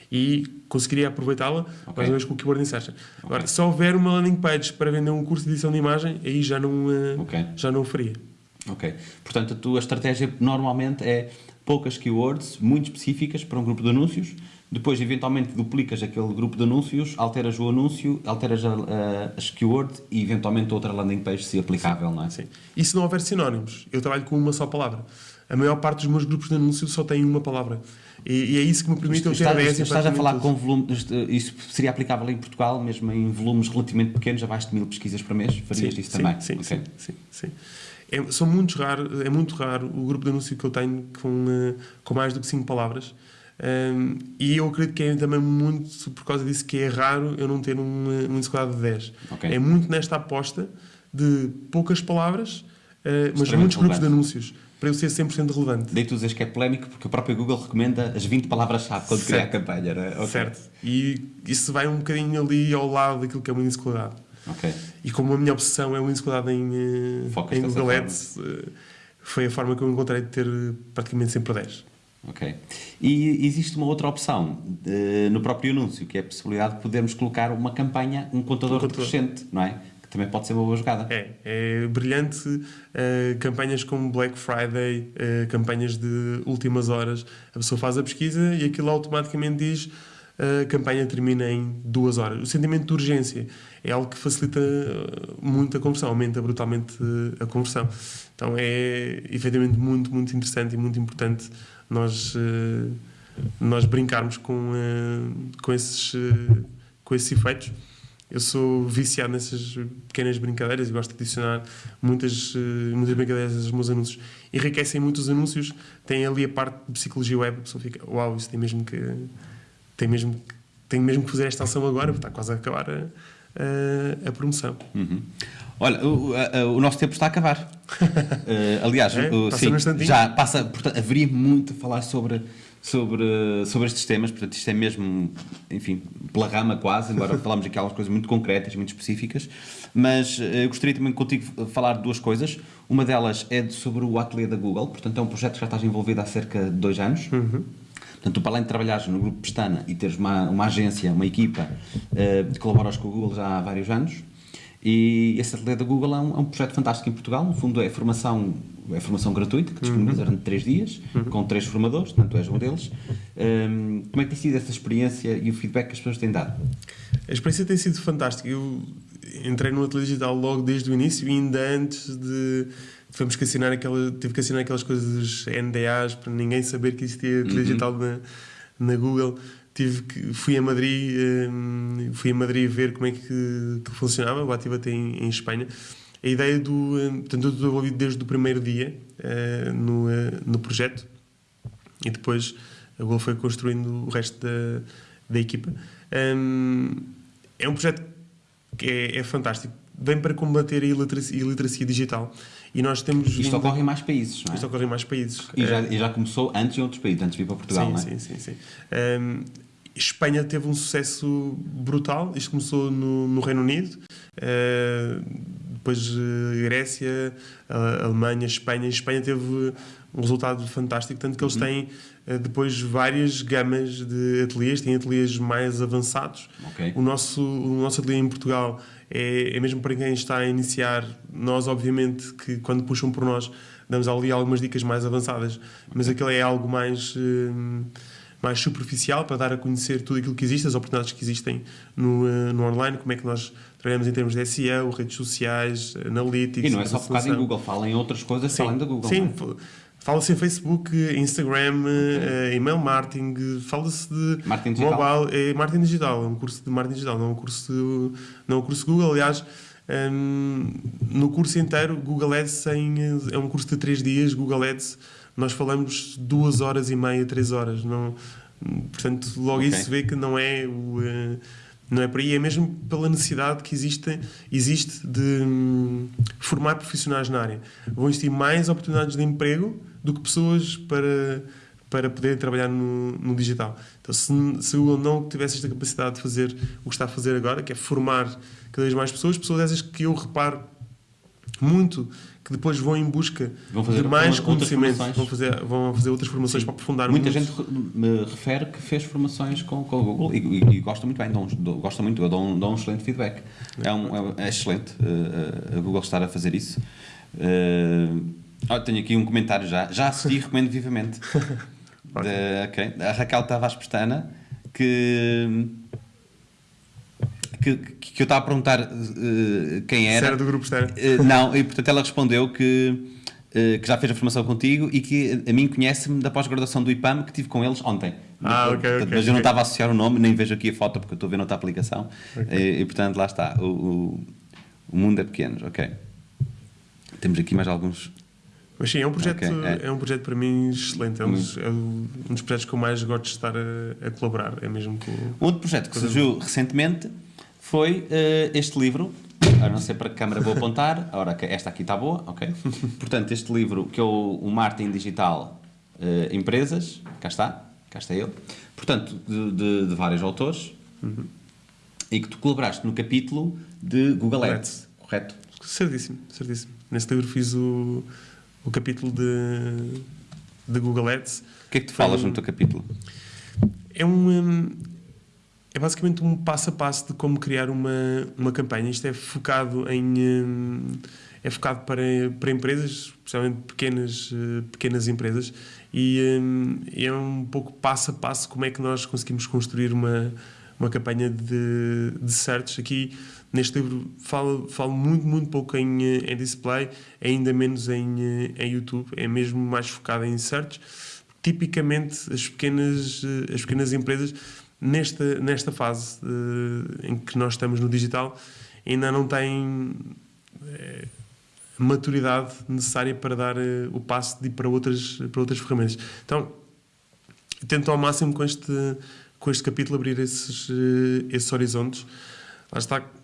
E conseguiria aproveitá-la, mais ou menos com o keyword insertion. Agora, se houver uma landing page para vender um curso de edição de imagem, aí já não, eh, Ok. já não o faria. Ok. Portanto, a tua estratégia normalmente é poucas keywords muito específicas para um grupo de anúncios, depois eventualmente duplicas aquele grupo de anúncios, alteras o anúncio, alteras a- a- as keywords e eventualmente outra landing page se aplicável, não é? Sim. E se não houver sinónimos, eu trabalho com uma só palavra. A maior parte dos meus grupos de anúncios só tem uma palavra. E, e é isso que me permite eu ter Estás, 10 estás a falar com volumes, isso seria aplicável em Portugal, mesmo em volumes relativamente pequenos, abaixo de mil pesquisas por mês? Farias sim, isso sim, também? Sim, Ok. sim, sim, sim. É, são muito raro, é muito raro o grupo de anúncio que eu tenho com, eh, com mais do que 5 palavras. Um, e eu acredito que é também muito por causa disso que é raro eu não ter um, eh, um quadrado de 10. Ok. É muito nesta aposta de poucas palavras, eh, mas muitos grupos de anúncios, para eu ser 100% relevante. Daí tu dizes que é polémico porque o próprio Google recomenda as 20 palavras-chave quando cria a campanha, não é? Ok. Certo. E isso vai um bocadinho ali ao lado daquilo que é índice quadrado. Ok. E como a minha obsessão é o índice quadrado em, eh, Focas em Google. Ads, eh, foi a forma que eu encontrei de ter eh, praticamente sempre 10. Ok. E existe uma outra opção eh, no próprio anúncio, que é a possibilidade de podermos colocar uma campanha, um contador Um contador. crescente, não é? Que também pode ser uma boa jogada. É, é brilhante. Uh, campanhas como Black Friday, uh, campanhas de últimas horas, a pessoa faz a pesquisa e aquilo automaticamente diz a campanha termina em duas horas. O sentimento de urgência é algo que facilita muito a conversão, aumenta brutalmente a conversão. Então é efetivamente muito, muito interessante e muito importante nós, nós brincarmos com, com, esses, com esses efeitos. Eu sou viciado nessas pequenas brincadeiras e gosto de adicionar muitas, muitas brincadeiras aos meus anúncios. Enriquecem muito os anúncios, tem ali a parte de psicologia web, a pessoa fica, uau, isso tem mesmo que tem mesmo, tenho mesmo que fazer esta ação agora, porque está quase a acabar a, a, a promoção. Uhum. Olha, o, a, o, nosso tempo está a acabar. uh, aliás, é, o, sim, já passa, portanto, haveria muito a falar sobre, sobre, sobre estes temas, portanto, isto é mesmo, enfim, pela rama quase, embora falamos aqui algumas coisas muito concretas, muito específicas, mas uh, eu gostaria também contigo de falar de duas coisas. Uma delas é sobre o ateliê da Google, portanto, é um projeto que já estás envolvido há cerca de dois anos. Uhum. Portanto, tu, para além de trabalhares no grupo Pestana e teres uma, uma agência, uma equipa, uh, colaboras com o Google já há vários anos. E esse ateliê da Google é um, é um, projeto fantástico em Portugal. No fundo, é formação, é formação gratuita, que disponibiliza durante 3 dias, uhum. com três formadores, portanto, tu és um deles. Um, ehm, como é que tem sido essa experiência e o feedback que as pessoas têm dado? A experiência tem sido fantástica. Eu entrei no ateliê digital logo desde o início e ainda antes de tivemos que assinar aquela, tive que assinar aquelas coisas NDAs para ninguém saber que existia uhum. digital na, na Google. Tive que, fui a Madrid, um, fui a Madrid ver como é que, que funcionava. O Ativa tem em Espanha. A ideia do, um, portanto, eu estou envolvido desde o primeiro dia uh, no, uh, no projeto e depois a Google foi construindo o resto da, da equipa. Um, é um projeto que é, é fantástico. Vem para combater a iliteracia, iliteracia digital e nós temos Isto vindo... ocorre em mais países, não é? Isto ocorre em mais países. E já, e já começou antes em outros países, antes de vir para Portugal, sim, não é? Sim, sim, sim. Um, Espanha teve um sucesso brutal. Isto começou no, no Reino Unido, uh, depois uh, Grécia, uh, Alemanha, Espanha. Espanha teve um resultado fantástico, tanto que eles uhum. têm depois várias gamas de ateliês, têm ateliês mais avançados. Okay. O, nosso, o nosso ateliê em Portugal é, é mesmo para quem está a iniciar. Nós, obviamente, que quando puxam por nós, damos ali algumas dicas mais avançadas, mas aquilo é algo mais, hum, mais superficial para dar a conhecer tudo aquilo que existe, as oportunidades que existem no, uh, no online, como é que nós trabalhamos em termos de SEO, redes sociais, analytics. E não é só focado em Google, fala em outras coisas sim, além da Google. Sim, é? Fala-se em Facebook, Instagram, okay. uh, email marketing, fala-se de marketing mobile, é marketing digital, é um curso de marketing digital, não é um curso, não é um curso Google. Aliás, um, ehm, no curso inteiro, Google Ads tem, é um curso de 3 dias, Google Ads, nós falamos 2 horas e meia, 3 horas. Não, portanto, logo okay. isso se vê que não é o. Uh, não é por aí, é mesmo pela necessidade que existe, existe de hum, formar profissionais na área. Vão existir mais oportunidades de emprego do que pessoas para, para poder trabalhar no, no digital. Então, se, se o Google não tivesse esta capacidade de fazer o que está a fazer agora, que é formar cada vez mais pessoas, pessoas essas que eu reparo muito que depois vão em busca de mais conhecimento, vão fazer, vão fazer outras formações Sim. para aprofundar Muita gente me refere que fez formações com, com o Google e, e, e gosta muito bem, dou, gosta muito, eu dou um, dou um excelente feedback. É, um, é, é excelente uh, a Google estar a fazer isso. Uh, Oh, tenho aqui um comentário já. Já assisti e recomendo vivamente. de, okay. A Raquel Tavares Pestana, que, que, que eu estava a perguntar uh, quem era. Se era do grupo Pestana. Uh, não, e portanto ela respondeu que, uh, que já fez a formação contigo e que a mim conhece-me da pós-graduação do IPAM que tive com eles ontem. Ah, ok, portanto, okay, Mas eu não estava a associar o nome, nem vejo aqui a foto porque eu estou a ver noutra aplicação. Okay. E, e, portanto lá está. O, o, o mundo é pequeno, ok. Temos aqui mais alguns mas sim, é um projeto, okay, é. é. um projeto para mim excelente. É um, dos, é um dos projetos que eu mais gosto de estar a, a colaborar. É mesmo com, um outro projeto que surgiu recentemente foi uh, este livro. Eu não sei para que câmara vou apontar. Ora, esta aqui está boa, ok? Portanto, este livro que é o, o Marketing Digital uh, Empresas, cá está, cá está ele. Portanto, de, de, de vários autores. Uhum. E que tu colaboraste no capítulo de Google Ads, correto? Certíssimo, certíssimo. Nesse livro fiz o o capítulo de, de Google Ads. O que é que tu falas um, no teu capítulo? É um, é basicamente um passo a passo de como criar uma, uma campanha. Isto é focado em. hum, É focado para, para empresas, especialmente pequenas, eh, pequenas empresas, e hum, é um pouco passo a passo como é que nós conseguimos construir uma, uma campanha de, de search. Aqui neste livro falo, falo muito, muito pouco em, eh, em display, ainda menos em, eh, em YouTube, é mesmo mais focado em search. Tipicamente, as pequenas, eh, as pequenas empresas, nesta, nesta fase eh, em que nós estamos no digital, ainda não têm eh, maturidade necessária para dar eh, o passo de ir para outras, para outras ferramentas. Então, tento ao máximo com este, com este capítulo abrir esses, eh, esses horizontes. Lá está.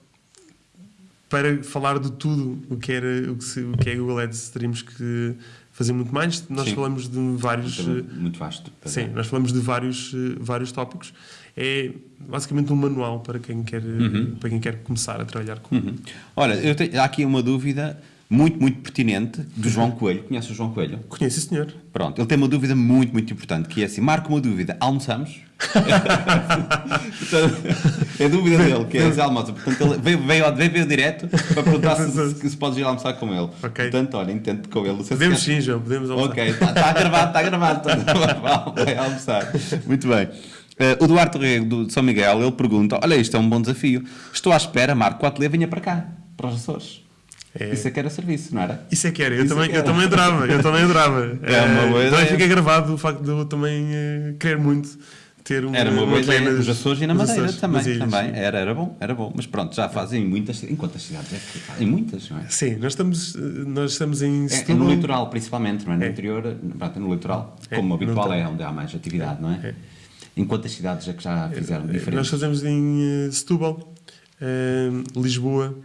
Para falar de tudo o que, era, o que, se, o que é Google Ads, teríamos que fazer muito mais. Nós Sim. falamos de vários. Muito, eh, muito vasto. Sim, nós falamos de vários, eh, vários tópicos. É basicamente um manual para quem quer, eh, para quem quer começar a trabalhar com. Uhum. Olha, eu tenho, há aqui uma dúvida muito, muito pertinente do João Coelho. Conhece o João Coelho? Conhece, sim, senhor. Pronto, ele tem uma dúvida muito, muito importante, que é assim, marca uma dúvida, almoçamos? É dúvida dele, que é se almoça. Portanto, ele veio, veio, veio, veio direto para perguntar se, se, se podes ir almoçar com ele. Ok. Portanto, olha, intento com ele. Se Podemos sim, João, podemos almoçar. Ok, está tá gravado, está gravado. Tá- Vai almoçar. Muito bem. Eh, o Duarte Rego do- São Miguel, ele pergunta: Olha, isto é um bom desafio. Estou à espera, Marco, ateliê venha para cá, para os Açores. É. Isso é que era serviço, não era? Isso é que era, eu, Isso é também, que eu também adorava, eu também adorava. É uma boa Eh, ideia. Também fica gravado o facto de eu também eh, querer muito ter uma, Era uma boa ateliê ideia. Nos Açores e na Madeira Açores, também. ilhas, também. sim. Era, era bom, era bom. Mas pronto, já fazem em muitas Em quantas cidades é que fazem? Em muitas, não é? Sim, nós estamos, nós estamos em É, é no litoral, principalmente, não é? No É. interior, pronto, é no litoral, É, como habitual é onde há mais atividade, não é? É. Em quantas cidades é que já fizeram Nós diferentes? fazemos em eh, Setúbal, eh, Lisboa,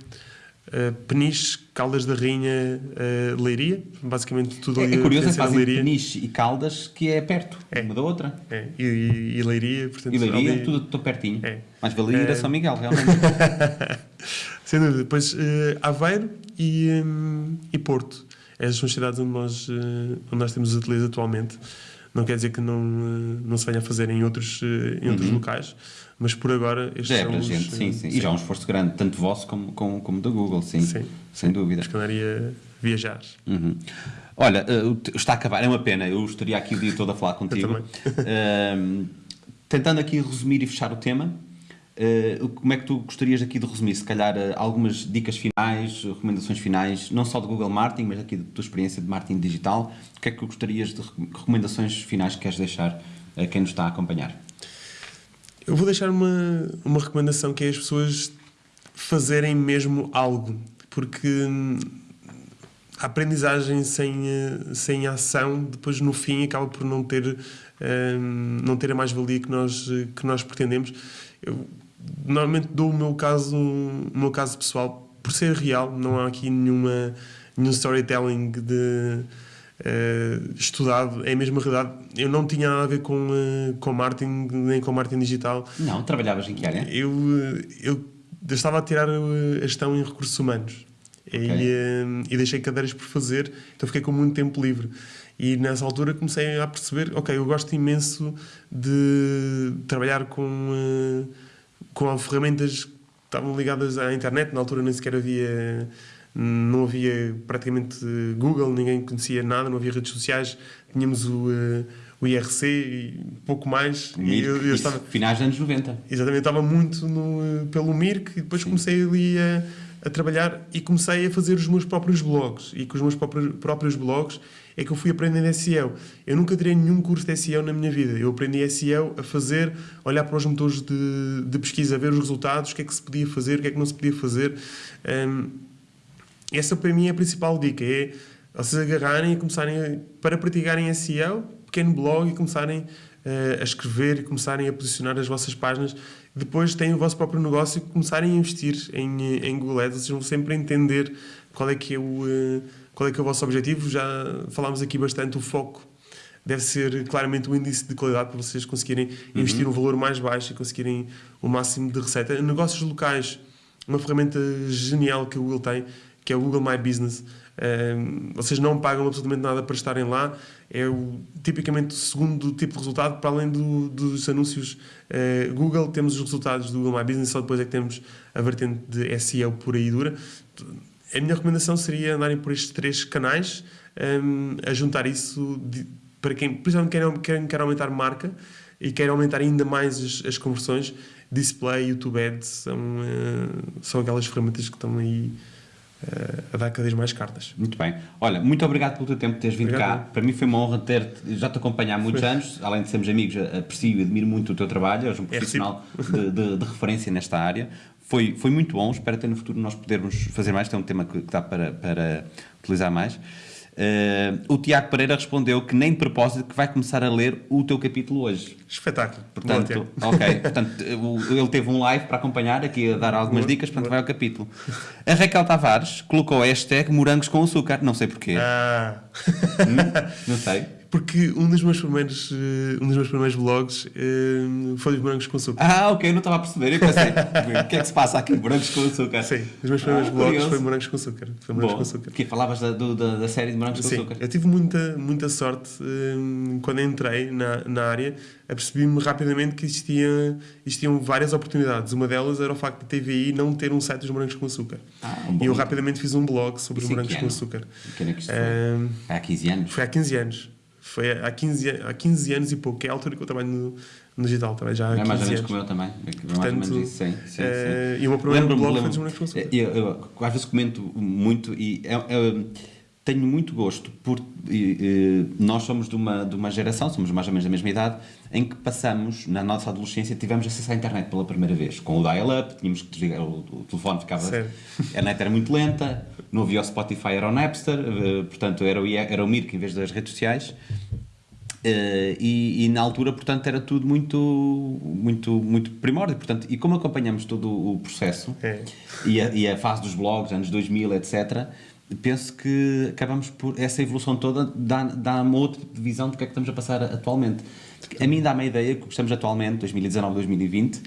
eh, Peniche, Caldas da Rainha, eh, Leiria, basicamente tudo É, ali é a curioso, é que fazem Leiria. Peniche e Caldas, que é perto, É. uma da outra. É, e, e, e Leiria, portanto, E Leiria, ali- tudo, tudo pertinho. É. Mas valia ir a É. São Miguel, realmente. Sem dúvida. Depois eh, Aveiro e, hum, e Porto. Essas são as cidades onde nós, eh, onde nós temos os ateliês atualmente. Não quer dizer que não, eh, não se venha a fazer em outros, eh, em outros locais, mas por agora estes Uhum. já é para gente, sim, eh, sim. E já é um esforço grande, tanto vosso como, como, como da Google, sim. Sim. Sem dúvida. Acho que andaria viajar. Uhum. Olha, eh, está a acabar, é uma pena, eu estaria aqui o dia todo a falar contigo. Ahm, tentando aqui resumir e fechar o tema, o- como é que tu gostarias aqui de resumir? Se calhar algumas dicas finais, recomendações finais, não só de Google Marketing, mas aqui da tua experiência de marketing digital. O que é que gostarias de re- recomendações finais que queres deixar a quem nos está a acompanhar? Eu vou deixar uma, uma recomendação que é as pessoas fazerem mesmo algo, porque hum, a aprendizagem sem, eh, sem ação, depois no fim acaba por não ter, hum, não ter a mais-valia que nós, que nós pretendemos. Eu normalmente dou o meu caso, o meu caso pessoal, por ser real, não há aqui nenhuma, nenhum storytelling de eh, estudado, é a mesma realidade. Eu não tinha nada a ver com, eh, com marketing, nem com marketing digital. Não, trabalhavas em que área? Eu, eh, eu, eu estava a tirar a gestão em recursos humanos e, eh, e deixei cadeiras por fazer, então fiquei com muito tempo livre. E nessa altura comecei a perceber: ok, eu gosto imenso de trabalhar com, eh, com ferramentas que estavam ligadas à internet. Na altura nem sequer havia. Não havia praticamente Google, ninguém conhecia nada, não havia redes sociais, tínhamos o, eh, o IRC e pouco mais. E eu, eu Isso, estava, Finais dos anos 90. Exatamente, estava muito no, pelo Mirk e depois comecei ali a, a trabalhar e comecei a fazer os meus próprios blogs. E com os meus próprios, próprios blogs é que eu fui aprendendo SEO. Eu nunca tirei nenhum curso de SEO na minha vida. Eu aprendi SEO a fazer, olhar para os motores de, de pesquisa, ver os resultados, o que é que se podia fazer, o que é que não se podia fazer. Hum, essa para mim é a principal dica, é vocês agarrarem e começarem, a, para praticarem SEO, pequeno blog e começarem eh, a escrever e começarem a posicionar as vossas páginas. Depois têm o vosso próprio negócio e começarem a investir em, eh, em Google Ads. Vocês vão sempre entender qual é que é o, eh, qual é que é o vosso objetivo. Já falámos aqui bastante, o foco deve ser claramente o índice de qualidade para vocês conseguirem investir um valor mais baixo e conseguirem o máximo de receita. Negócios locais, uma ferramenta genial que o Google tem, que é o Google My Business. Um, vocês não pagam absolutamente nada para estarem lá. É o, tipicamente o segundo tipo de resultado, para além do, dos anúncios uh, Google, temos os resultados do Google My Business, só depois é que temos a vertente de SEO por aí dura. A minha recomendação seria andarem por estes três canais, um, a juntar isso de, para quem, principalmente quem quer, quer aumentar marca e quer aumentar ainda mais as, as conversões. Display, YouTube Ads são, uh, são aquelas ferramentas que estão aí a dar cada vez mais cartas. Muito bem. Olha, muito obrigado pelo teu tempo de teres vindo Obrigado. cá. Para mim foi uma honra ter já te acompanhar há muitos anos. Além de sermos amigos, aprecio e admiro muito o teu trabalho. És um profissional de, de, de, referência nesta área. Foi, foi muito bom. Espero ter no futuro nós podermos fazer mais. Este é um tema que, que dá para, para utilizar mais. Uh, o Tiago Pereira respondeu que nem de propósito que vai começar a ler o teu capítulo hoje. Espetáculo. Portanto, Boa, ok. Portanto, ele teve um live para acompanhar aqui a dar algumas Boa. dicas, portanto Boa. vai ao capítulo. A Raquel Tavares colocou a hashtag morangos com açúcar, não sei porquê. Ah. Hum, não sei porque um dos meus primeiros, eh, um dos meus primeiros blogs uh, foi os morangos com açúcar. Ah, ok, não estava a perceber. Eu pensei, o que é que se passa aqui? Morangos com açúcar. Sim, os meus primeiros ah, blogs curioso. foi morangos com açúcar. Foi morangos com açúcar. Que falavas da, do, da, da, série de morangos Sim, com açúcar? Eu tive muita, muita sorte um, quando entrei na, na área, apercebi-me rapidamente que existia, existiam várias oportunidades. Uma delas era o facto de a TVI não ter um site dos morangos com açúcar. Ah, um e eu rapidamente fiz um blog sobre os morangos com açúcar. Que ano é que isto foi? Um, há 15 anos? Foi há 15 anos. Foi há 15, há 15 anos e pouco, que é a altura que eu trabalho no, no digital, também já há é 15 mais ou menos anos. como eu também. É mais ou menos isso, sim. sim, é, sim. E o meu primeiro blog foi dos eu, eu, às vezes comento muito e é, é, tenho muito gosto por e, e, nós somos de uma, de uma geração, somos mais ou menos da mesma idade, em que passamos, na nossa adolescência, tivemos acesso à internet pela primeira vez. Com o dial-up, tínhamos que desligar, o, o telefone ficava. Sério? A net era muito lenta, não havia o Spotify, era o Napster, eh, portanto era o, era o Mirk em vez das redes sociais. Uh, e, e, na altura, portanto, era tudo muito, muito, muito primórdio. Portanto, e como acompanhamos todo o processo é. e, a, e, a, fase dos blogs, anos 2000, etc., penso que acabamos por. Essa evolução toda dá, dá uma outra visão do que é que estamos a passar atualmente. A mim dá-me a ideia que o que estamos atualmente, 2019, 2020,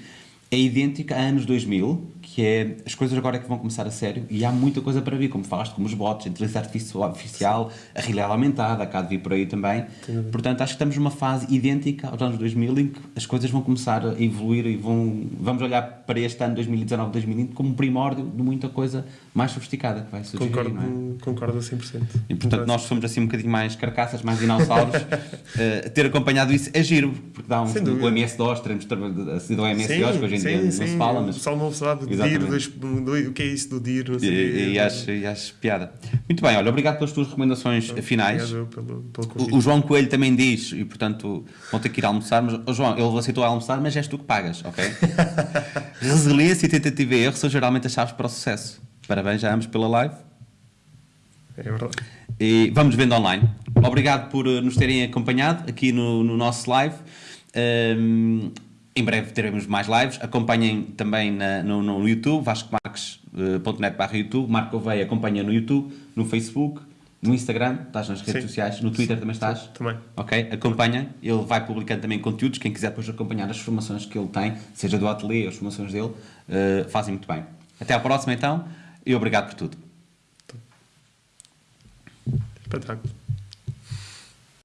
é idêntica a anos 2000, que é as coisas agora é que vão começar a sério e há muita coisa para vir, como falaste, como os bots, a inteligência artificial, a realidade aumentada, cá de vir por aí também. Sim. Portanto, acho que estamos numa fase idêntica aos anos 2000 em que as coisas vão começar a evoluir e vão, vamos olhar para este ano 2019, 2020 como um primórdio de muita coisa mais sofisticada que vai surgir. Concordo, não é? concordo a 100%. E portanto, nós somos assim um bocadinho mais carcaças, mais dinossauros. uh, ter acompanhado isso é giro, porque dá um. O MS-DOS, teremos sido o MS-DOS, que hoje em sim, dia sim. não se fala. Mas... O pessoal não sabe do DIR, do, o que é isso do DIR, não sei. E, e, acho, e acho piada. Muito bem, olha, obrigado pelas tuas recomendações Então, finais. Obrigado pelo, pelo O, o João Coelho também diz, e portanto vão ter que ir almoçar, mas oh, João, ele aceitou almoçar, mas és tu que pagas, ok? Resiliência e tentativa e erro são geralmente as chaves para o sucesso. Parabéns a ambos pela live. É verdade. E vamos vendo online. Obrigado por eh, nos terem acompanhado aqui no, no nosso live. Um, em breve teremos mais lives. Acompanhem também na, no, no YouTube, vascomarques.net barra YouTube. Marco Oveia acompanha no YouTube, no Facebook, no Instagram, estás nas redes Sim. sociais, no Twitter também estás? Também. Ok? Acompanha. Ele vai publicando também conteúdos. Quem quiser depois acompanhar as formações que ele tem, seja do ateliê, as formações dele, eh, fazem muito bem. Até à próxima então e obrigado por tudo. Espetáculo.